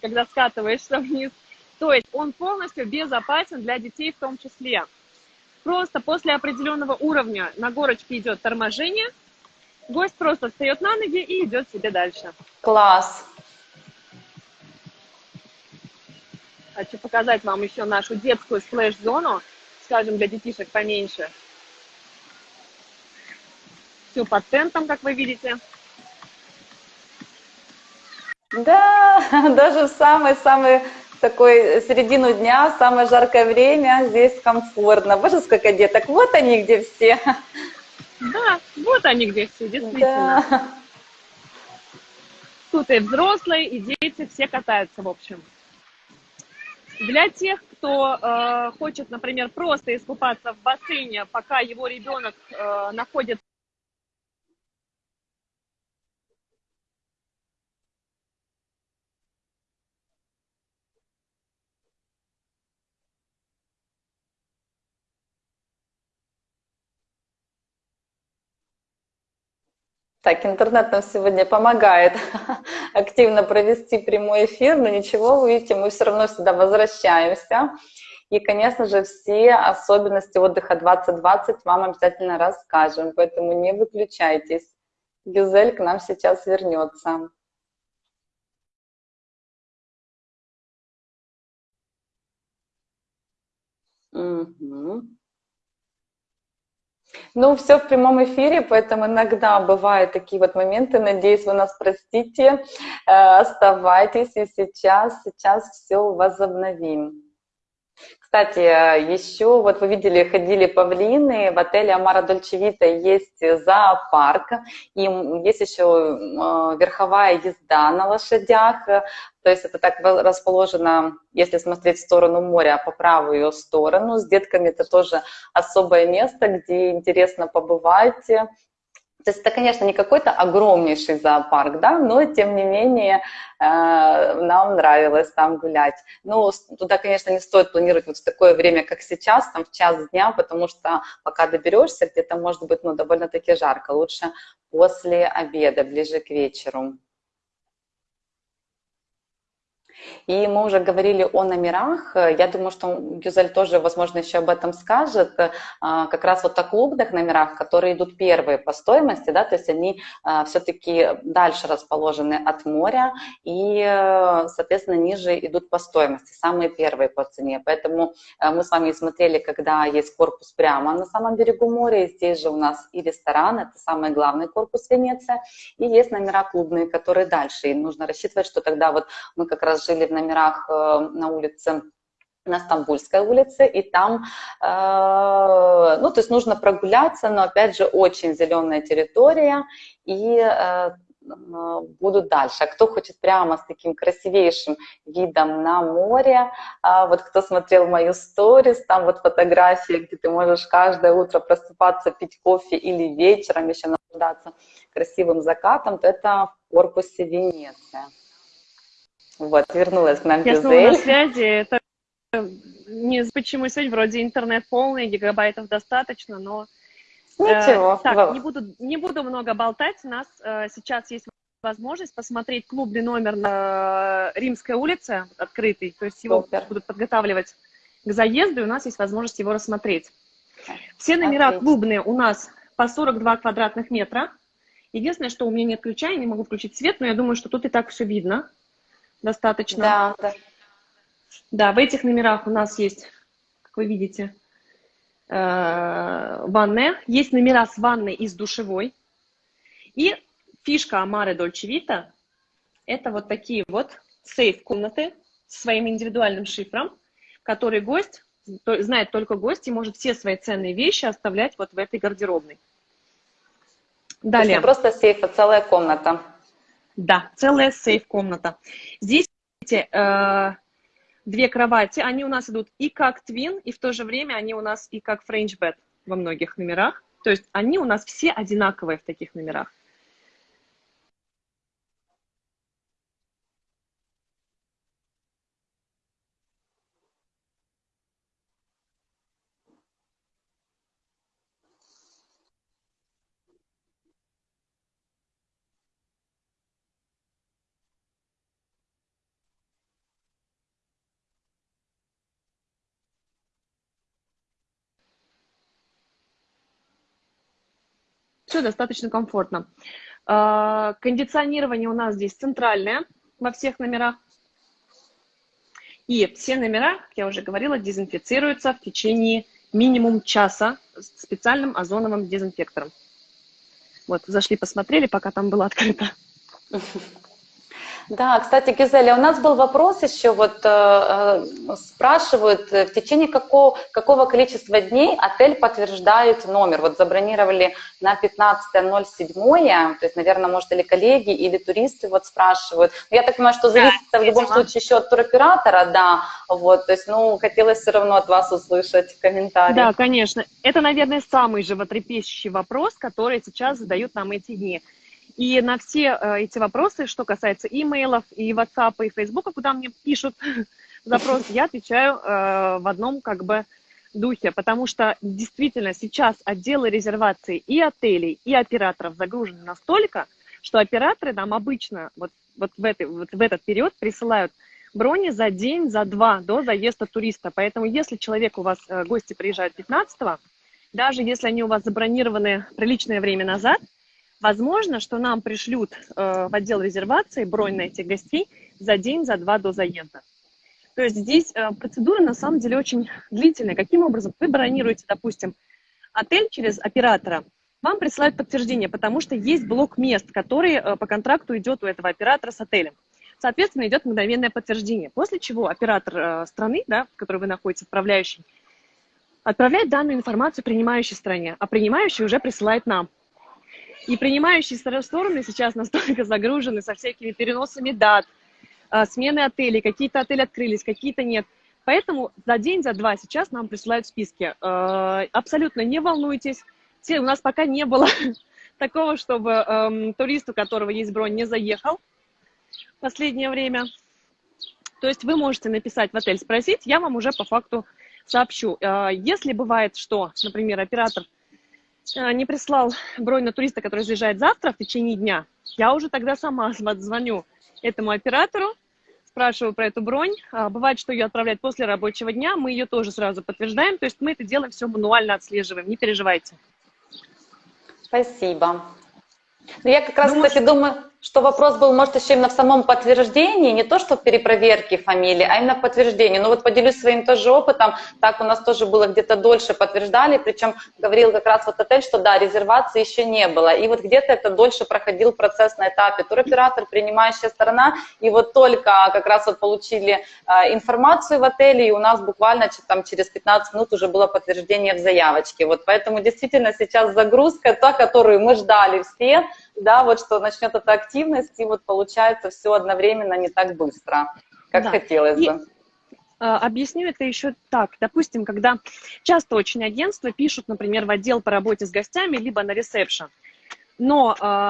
S2: когда скатываешься вниз. То есть он полностью безопасен для детей в том числе. Просто после определенного уровня на горочке идет торможение – Гость просто встает на ноги и идет себе дальше.
S1: Класс.
S2: Хочу показать вам еще нашу детскую сплэш-зону, скажем, для детишек поменьше. Все под тентом, как вы видите.
S1: Да, даже в самый-самый такой середину дня, самое жаркое время, здесь комфортно. Боже, сколько деток. Вот они где все.
S2: Да, вот они где все, действительно. Да. Тут и взрослые, и дети, все катаются, в общем. Для тех, кто э, хочет, например, просто искупаться в бассейне, пока его ребенок э, находится
S1: Так, интернет нам сегодня помогает активно провести прямой эфир, но ничего, вы видите, мы все равно сюда возвращаемся. И, конечно же, все особенности отдыха 2020 вам обязательно расскажем, поэтому не выключайтесь. Гюзель к нам сейчас вернется. Угу. Ну, все в прямом эфире, поэтому иногда бывают такие вот моменты. Надеюсь, вы нас простите. Э, оставайтесь, и сейчас, сейчас все возобновим. Кстати, еще вот вы видели, ходили павлины, в отеле Амара Дольчевита есть зоопарк, и есть еще э, верховая езда на лошадях, то есть это так расположено, если смотреть в сторону моря, по правую сторону. С детками это тоже особое место, где интересно побывать, то есть это, конечно, не какой-то огромнейший зоопарк, да, но тем не менее э, нам нравилось там гулять. Ну, туда, конечно, не стоит планировать вот в такое время, как сейчас, там в час дня, потому что пока доберешься, где-то может быть, ну, довольно-таки жарко. Лучше после обеда, ближе к вечеру. И мы уже говорили о номерах. Я думаю, что Гюзель тоже, возможно, еще об этом скажет. А, как раз вот о клубных номерах, которые идут первые по стоимости, да, то есть они а, все-таки дальше расположены от моря и, соответственно, ниже идут по стоимости, самые первые по цене. Поэтому а, мы с вами смотрели, когда есть корпус прямо на самом берегу моря, и здесь же у нас и ресторан, это самый главный корпус Венеция, и есть номера клубные, которые дальше. И нужно рассчитывать, что тогда вот мы как раз жили в номерах э, на улице на Стамбульской улице, и там, э, ну, то есть нужно прогуляться, но, опять же, очень зеленая территория, и э, будут дальше. А кто хочет прямо с таким красивейшим видом на море, а вот кто смотрел мою сторис, там вот фотография, где ты можешь каждое утро просыпаться, пить кофе или вечером еще наслаждаться красивым закатом, то это в корпусе Венеция. Вот, вернулась к нам
S2: Я снова на связи. Это не почему сегодня вроде интернет полный, гигабайтов достаточно, но...
S1: Ничего.
S2: Э, так, не буду, не буду много болтать. У нас э, сейчас есть возможность посмотреть клубный номер на Римской улице, открытый. То есть его Супер. будут подготавливать к заезду, и у нас есть возможность его рассмотреть. Все номера Отлично. клубные у нас по 42 квадратных метра. Единственное, что у меня нет ключа, я не могу включить свет, но я думаю, что тут и так все видно достаточно.
S1: Да, да.
S2: Да, в этих номерах у нас есть, как вы видите, э, ванная. Есть номера с ванной и с душевой. И фишка Амары Дольче Вита – это вот такие вот сейф-комнаты с своим индивидуальным шифром, который гость, знает только гость и может все свои ценные вещи оставлять вот в этой гардеробной.
S1: Далее. То есть не просто сейф, а целая комната.
S2: Да, целая сейф-комната. Здесь видите, э, две кровати, они у нас идут и как twin, и в то же время они у нас и как French bed во многих номерах. То есть они у нас все одинаковые в таких номерах. Все достаточно комфортно. А, кондиционирование у нас здесь центральное во всех номерах. И все номера, как я уже говорила, дезинфицируются в течение минимум часа специальным озоновым дезинфектором. Вот, зашли, посмотрели, пока там было открыто.
S1: Да, кстати, Гизеля, у нас был вопрос еще, вот э, э спрашивают, э, в течение какого, какого количества дней отель подтверждает номер? Вот забронировали на 15.07, то есть, наверное, может, или коллеги, или туристы вот спрашивают. Но я так понимаю, что зависит да, в любом видимо. случае еще от туроператора, да, вот, то есть, ну, хотелось все равно от вас услышать комментарий.
S2: Да, конечно. Это, наверное, самый животрепещущий вопрос, который сейчас задают нам эти дни. И на все э, эти вопросы, что касается имейлов, и WhatsApp, и Facebook, куда мне пишут запрос, я отвечаю э, в одном как бы духе, потому что действительно сейчас отделы резервации и отелей, и операторов загружены настолько, что операторы нам обычно вот, вот, в, этой, вот в этот период присылают брони за день, за два до заезда туриста. Поэтому если человек у вас, э, гости приезжают 15 даже если они у вас забронированы приличное время назад, Возможно, что нам пришлют э, в отдел резервации бронь на этих гостей за день, за два до заезда. То есть здесь э, процедура на самом деле очень длительная. Каким образом? Вы бронируете, допустим, отель через оператора, вам присылают подтверждение, потому что есть блок мест, который э, по контракту идет у этого оператора с отелем. Соответственно, идет мгновенное подтверждение, после чего оператор э, страны, да, в которой вы находитесь, отправляющий, отправляет данную информацию принимающей стране, а принимающий уже присылает нам. И принимающие стороны сейчас настолько загружены со всякими переносами дат, а, смены отелей, какие-то отели открылись, какие-то нет. Поэтому за день, за два сейчас нам присылают списки. А, абсолютно не волнуйтесь. У нас пока не было такого, чтобы эм, турист, у которого есть бронь, не заехал в последнее время. То есть вы можете написать в отель, спросить, я вам уже по факту сообщу. А, если бывает, что, например, оператор не прислал бронь на туриста, который заезжает завтра в течение дня, я уже тогда сама звоню этому оператору, спрашиваю про эту бронь. А, бывает, что ее отправляют после рабочего дня, мы ее тоже сразу подтверждаем. То есть мы это делаем все мануально отслеживаем, не переживайте.
S1: Спасибо. Ну, я как раз, Думаю, кстати, думаю, что вопрос был, может, еще именно в самом подтверждении, не то, что в перепроверке фамилии, а именно в подтверждении. Ну вот поделюсь своим тоже опытом, так у нас тоже было где-то дольше подтверждали, причем говорил как раз вот отель, что да, резервации еще не было, и вот где-то это дольше проходил процесс на этапе туроператор, принимающая сторона, и вот только как раз вот получили э, информацию в отеле, и у нас буквально там через 15 минут уже было подтверждение в заявочке. Вот поэтому действительно сейчас загрузка, та, которую мы ждали все, да, вот что начнет эта активность, и вот получается все одновременно не так быстро, как да. хотелось и... бы.
S2: А, объясню это еще так. Допустим, когда часто очень агентства пишут, например, в отдел по работе с гостями, либо на ресепшн. Но а,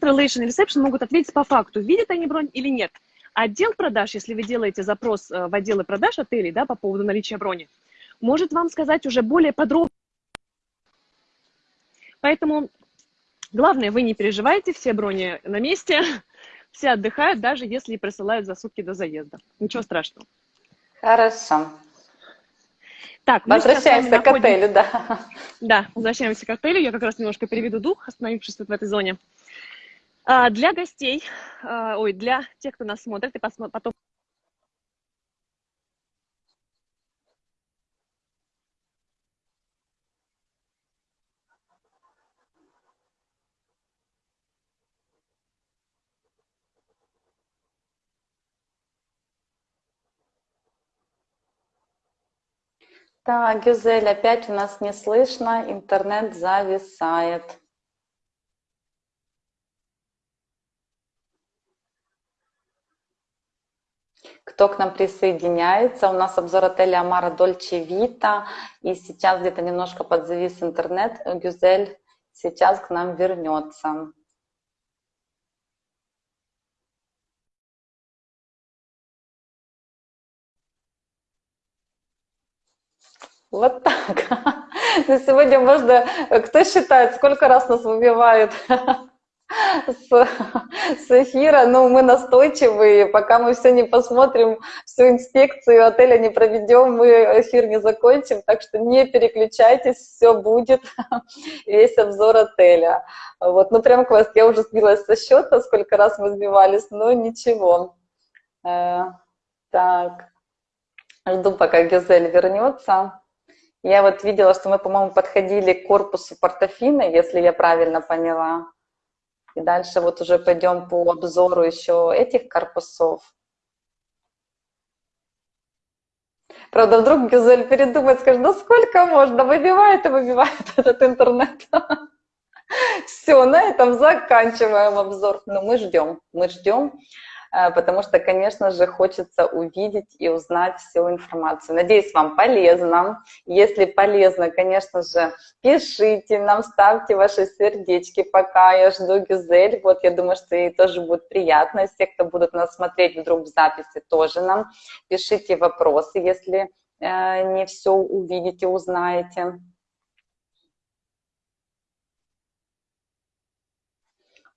S2: Relation и Reception могут ответить по факту, видят они бронь или нет. Отдел продаж, если вы делаете запрос э, в отделы продаж отелей да, по поводу наличия брони, может вам сказать уже более подробно. Поэтому главное, вы не переживайте, все брони на месте, все отдыхают, даже если присылают за сутки до заезда. Ничего страшного.
S1: Хорошо. Так, возвращаемся к отелю, да.
S2: Да, возвращаемся к отелю. Я как раз немножко переведу дух, остановившись вот в этой зоне. А, для гостей, а, ой, для тех, кто нас смотрит, и потом
S1: Так, Гюзель, опять у нас не слышно, интернет зависает. Кто к нам присоединяется. У нас обзор отеля Амара Дольче Вита. И сейчас где-то немножко подзавис интернет. Гюзель сейчас к нам вернется. Вот так. На сегодня можно... Кто считает, сколько раз нас выбивают с, с эфира, но мы настойчивые, пока мы все не посмотрим, всю инспекцию отеля не проведем, мы эфир не закончим, так что не переключайтесь, все будет, весь обзор отеля. Вот, ну прям класс, я уже сбилась со счета, сколько раз мы сбивались, но ничего. Э, так, жду, пока Гюзель вернется. Я вот видела, что мы, по-моему, подходили к корпусу портофина, если я правильно поняла. И дальше вот уже пойдем по обзору еще этих корпусов. Правда, вдруг Гюзель передумает, скажет, да сколько можно, выбивает и выбивает этот интернет. Все, на этом заканчиваем обзор. Но мы ждем, мы ждем. Э, потому что, конечно же, хочется увидеть и узнать всю информацию. Надеюсь, вам полезно. Если полезно, конечно же, пишите нам, ставьте ваши сердечки, пока я жду Гюзель. Вот я думаю, что ей тоже будет приятно. Все, кто будут нас смотреть вдруг в записи, тоже нам пишите вопросы, если э, не все увидите, узнаете.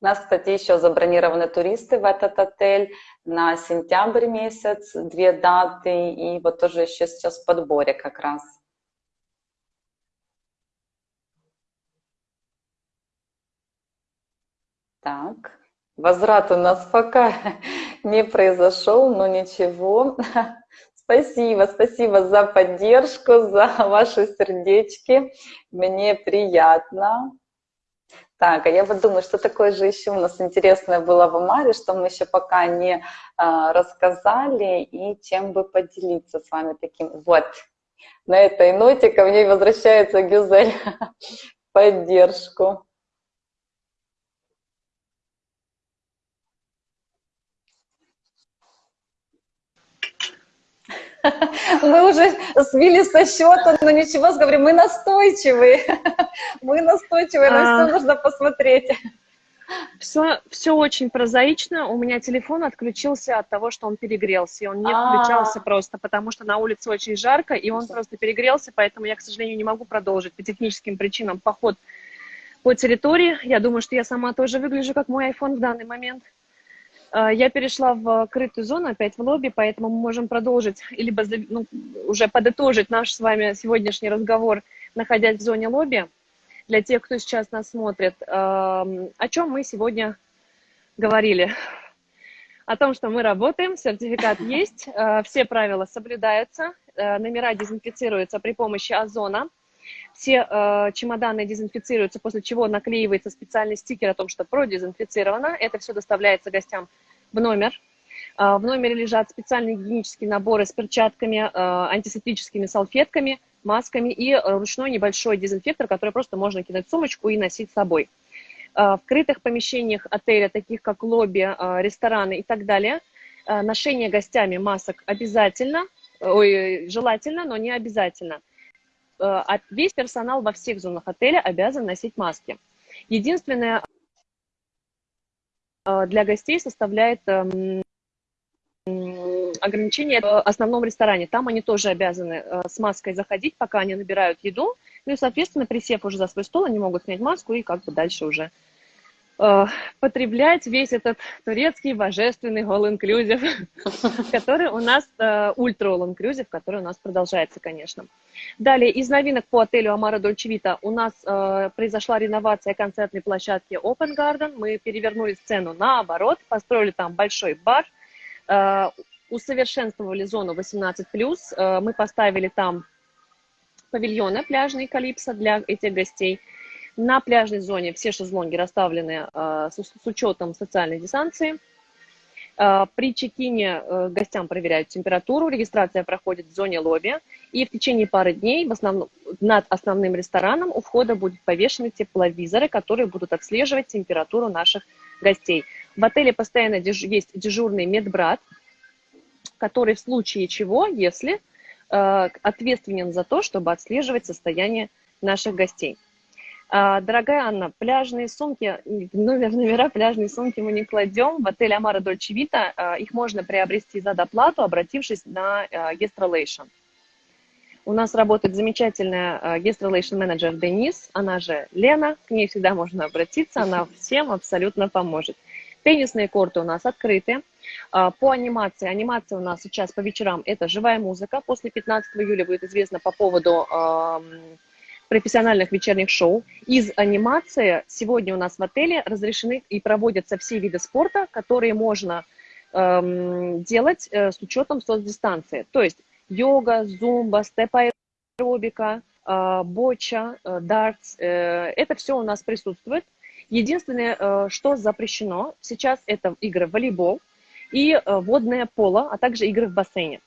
S1: У нас, кстати, еще забронированы туристы в этот отель на сентябрь месяц, две даты, и вот тоже еще сейчас в подборе как раз. Так, возврат у нас пока не произошел, но ничего. Спасибо, спасибо за поддержку, за ваши сердечки. Мне приятно. Так, а я вот думаю, что такое же еще у нас интересное было в Омаре, что мы еще пока не а, рассказали, и чем бы поделиться с вами таким. Вот, на этой ноте ко мне возвращается Гюзель поддержку. Мы уже свили со счета, но ничего, говорю, мы настойчивые. Мы настойчивые, на все а. нужно посмотреть.
S2: Все, все очень прозаично. У меня телефон отключился от того, что он перегрелся. И он не а. включался просто, потому что на улице очень жарко, и он просто перегрелся, поэтому я, к сожалению, не могу продолжить по техническим причинам поход по территории. Я думаю, что я сама тоже выгляжу как мой iPhone в данный момент. А, я перешла в крытую зону, опять в лобби, поэтому мы можем продолжить, либо ну, уже подытожить наш с вами сегодняшний разговор, находясь в зоне лобби. Для тех, кто сейчас нас смотрит, о чем мы сегодня говорили? О том, что мы работаем, сертификат есть, а, все правила соблюдаются, а, номера дезинфицируются при помощи озона, все э, чемоданы дезинфицируются, после чего наклеивается специальный стикер о том, что продезинфицировано. Это все доставляется гостям в номер. Э, в номере лежат специальные гигиенические наборы с перчатками, э, антисептическими салфетками, масками и ручной небольшой дезинфектор, который просто можно кинуть в сумочку и носить с собой. Э, в крытых помещениях отеля, таких как лобби, э, рестораны и так далее, э, ношение гостями масок обязательно, ой, желательно, но не обязательно – весь персонал во всех зонах отеля обязан носить маски. Единственное э, для гостей составляет эм, ограничение в основном ресторане. Там они тоже обязаны э, с маской заходить, пока они набирают еду. Ну и, соответственно, присев уже за свой стол, они могут снять маску и как бы дальше уже Э, потреблять весь этот турецкий божественный all-inclusive, который у нас, ультра uh, all-inclusive, который у нас продолжается, конечно. Далее, из новинок по отелю Амара Дольчевита у нас uh, произошла реновация концертной площадки Open Garden. Мы перевернули сцену наоборот, построили там большой бар, uh, усовершенствовали зону 18+, мы поставили там павильоны пляжные Калипсо для этих гостей – на пляжной зоне все шезлонги расставлены э, с, с учетом социальной дистанции. Э, при чекине э, гостям проверяют температуру, регистрация проходит в зоне лобби, и в течение пары дней в основном, над основным рестораном у входа будут повешены тепловизоры, которые будут отслеживать температуру наших гостей. В отеле постоянно деж, есть дежурный медбрат, который в случае чего, если э, ответственен за то, чтобы отслеживать состояние наших гостей. А, дорогая Анна, пляжные сумки, номер, номера пляжные сумки мы не кладем. В отеле Амара Дольче Вита их можно приобрести за доплату, обратившись на а, Relation. У нас работает замечательная relation менеджер Денис, она же Лена, к ней всегда можно обратиться, она всем абсолютно поможет. Теннисные корты у нас открыты. А, по анимации, анимация у нас сейчас по вечерам это живая музыка. После 15 июля будет известно по поводу профессиональных вечерних шоу. Из анимации сегодня у нас в отеле разрешены и проводятся все виды спорта, которые можно эм, делать э, с учетом соцдистанции. То есть йога, зумба, степ-аэробика, э, боча, э, дартс. Э, это все у нас присутствует. Единственное, э, что запрещено сейчас, это игры в волейбол и э, водное поло, а также игры в бассейне.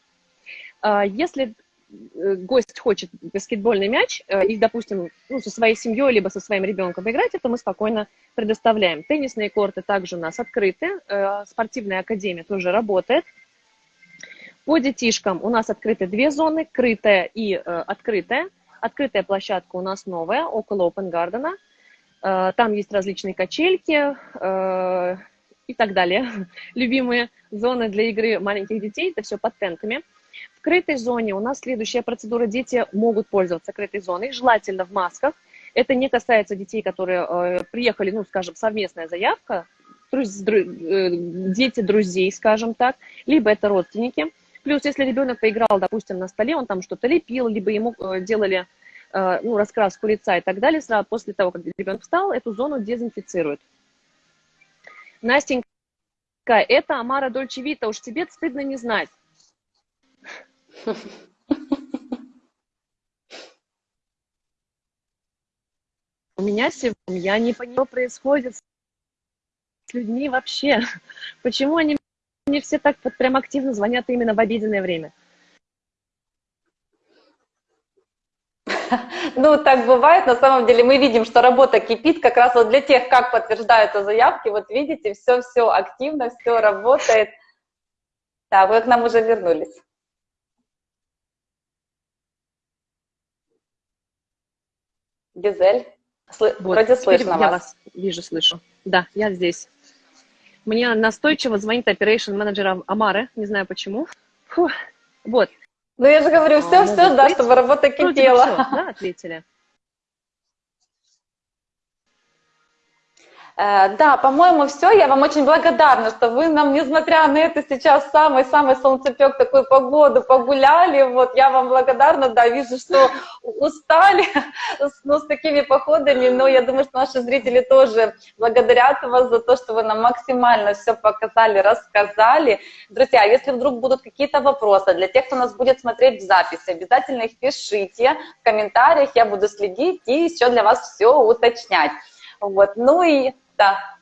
S2: Э, если гость хочет баскетбольный мяч э, и, допустим, ну, со своей семьей либо со своим ребенком поиграть, это мы спокойно предоставляем. Теннисные корты также у нас открыты, э, спортивная академия тоже работает. По детишкам у нас открыты две зоны, крытая и открытая. Открытая площадка у нас новая, около Open Garden. Там есть различные качельки и так далее. Любимые зоны для игры маленьких детей, это все под тентами. Крытой зоне у нас следующая процедура. Дети могут пользоваться крытой зоной, желательно в масках. Это не касается детей, которые э, приехали, ну, скажем, совместная заявка, друз, дру, э, дети друзей, скажем так, либо это родственники. Плюс, если ребенок поиграл, допустим, на столе, он там что-то лепил, либо ему э, делали э, ну, раскраску лица и так далее, сразу после того, как ребенок встал, эту зону дезинфицируют. Настенька, это Амара Дольче Вита, уж тебе стыдно не знать. У меня сегодня, я не понимаю, что происходит с людьми вообще. Почему они мне все так вот прям активно звонят именно в обеденное время?
S1: Ну, так бывает. На самом деле мы видим, что работа кипит как раз вот для тех, как подтверждаются заявки. Вот видите, все-все активно, все работает. Да, вы к нам уже вернулись. Гизель, Сл... вот, вроде слышно
S2: я вас. вижу, слышу. Да, я здесь. Мне настойчиво звонит operation менеджер Амары, не знаю почему. Фу. Вот.
S1: Ну, я же говорю, все-все, а, да, чтобы работа кипела. Все,
S2: да, ответили.
S1: Да, по-моему, все. Я вам очень благодарна, что вы нам, несмотря на это, сейчас самый-самый солнцепек, такую погоду погуляли. Вот я вам благодарна, да, вижу, что устали ну, с такими походами, но я думаю, что наши зрители тоже благодарят вас за то, что вы нам максимально все показали, рассказали. Друзья, если вдруг будут какие-то вопросы для тех, кто нас будет смотреть в записи, обязательно их пишите в комментариях, я буду следить и еще для вас все уточнять. Вот. Ну и да.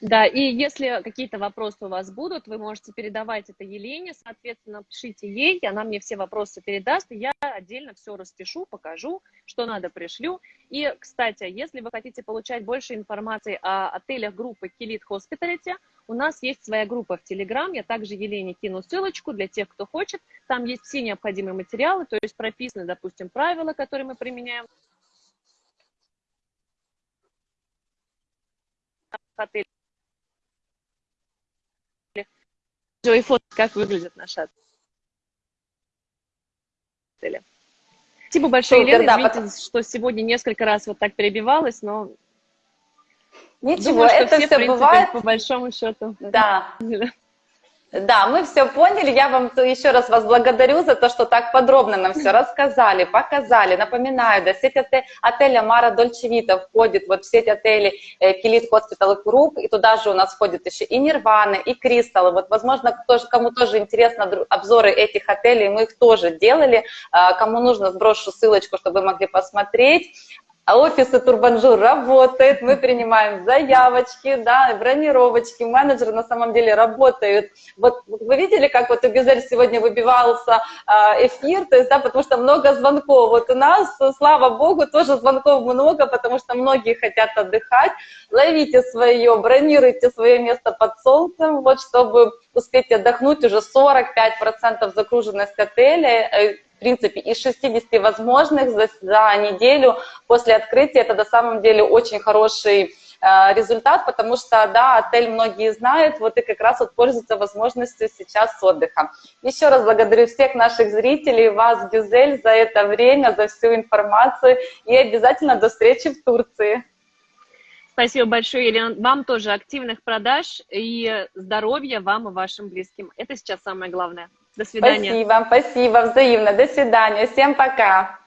S2: Да, и если какие-то вопросы у вас будут, вы можете передавать это Елене, соответственно, пишите ей, она мне все вопросы передаст, и я отдельно все распишу, покажу, что надо, пришлю. И, кстати, если вы хотите получать больше информации о отелях группы Kilit Hospitality, у нас есть своя группа в Telegram, я также Елене кину ссылочку для тех, кто хочет, там есть все необходимые материалы, то есть прописаны, допустим, правила, которые мы применяем отеле. И фото, как выглядит наш отель. Спасибо большое, Супер, Елена. Да, Извините, потом... что сегодня несколько раз вот так перебивалась, но...
S1: Ничего, Думаю, это все, все принципе, бывает.
S2: По большому счету.
S1: Да. Да, мы все поняли. Я вам еще раз вас благодарю за то, что так подробно нам все рассказали, показали. Напоминаю, да, сеть отель, отеля Мара Дольчевита входит вот в сеть отелей Kilit Hospitality и туда же у нас входит еще и Нирвана, и Кристалл. Вот, возможно, кто, кому тоже интересно обзоры этих отелей, мы их тоже делали. А, кому нужно, сброшу ссылочку, чтобы вы могли посмотреть. А офисы Турбанжур работает, мы принимаем заявочки, да, бронировочки, менеджеры на самом деле работают. Вот вы видели, как вот у Гюзель сегодня выбивался а, эфир, то есть, да, потому что много звонков. Вот у нас, слава богу, тоже звонков много, потому что многие хотят отдыхать. Ловите свое, бронируйте свое место под солнцем, вот, чтобы успеть отдохнуть, уже 45% загруженность отеля, э, принципе, из 60 возможных за, за неделю после открытия, это на самом деле очень хороший результат, потому что, да, отель многие знают, вот и как раз вот пользуются возможностью сейчас отдыха. Еще раз благодарю всех наших зрителей, вас, Гюзель, за это время, за всю информацию, и обязательно до встречи в Турции.
S2: Спасибо большое, Елена. Вам тоже активных продаж и здоровья вам и вашим близким. Это сейчас самое главное. До свидания.
S1: Спасибо, спасибо, взаимно. До свидания. Всем пока.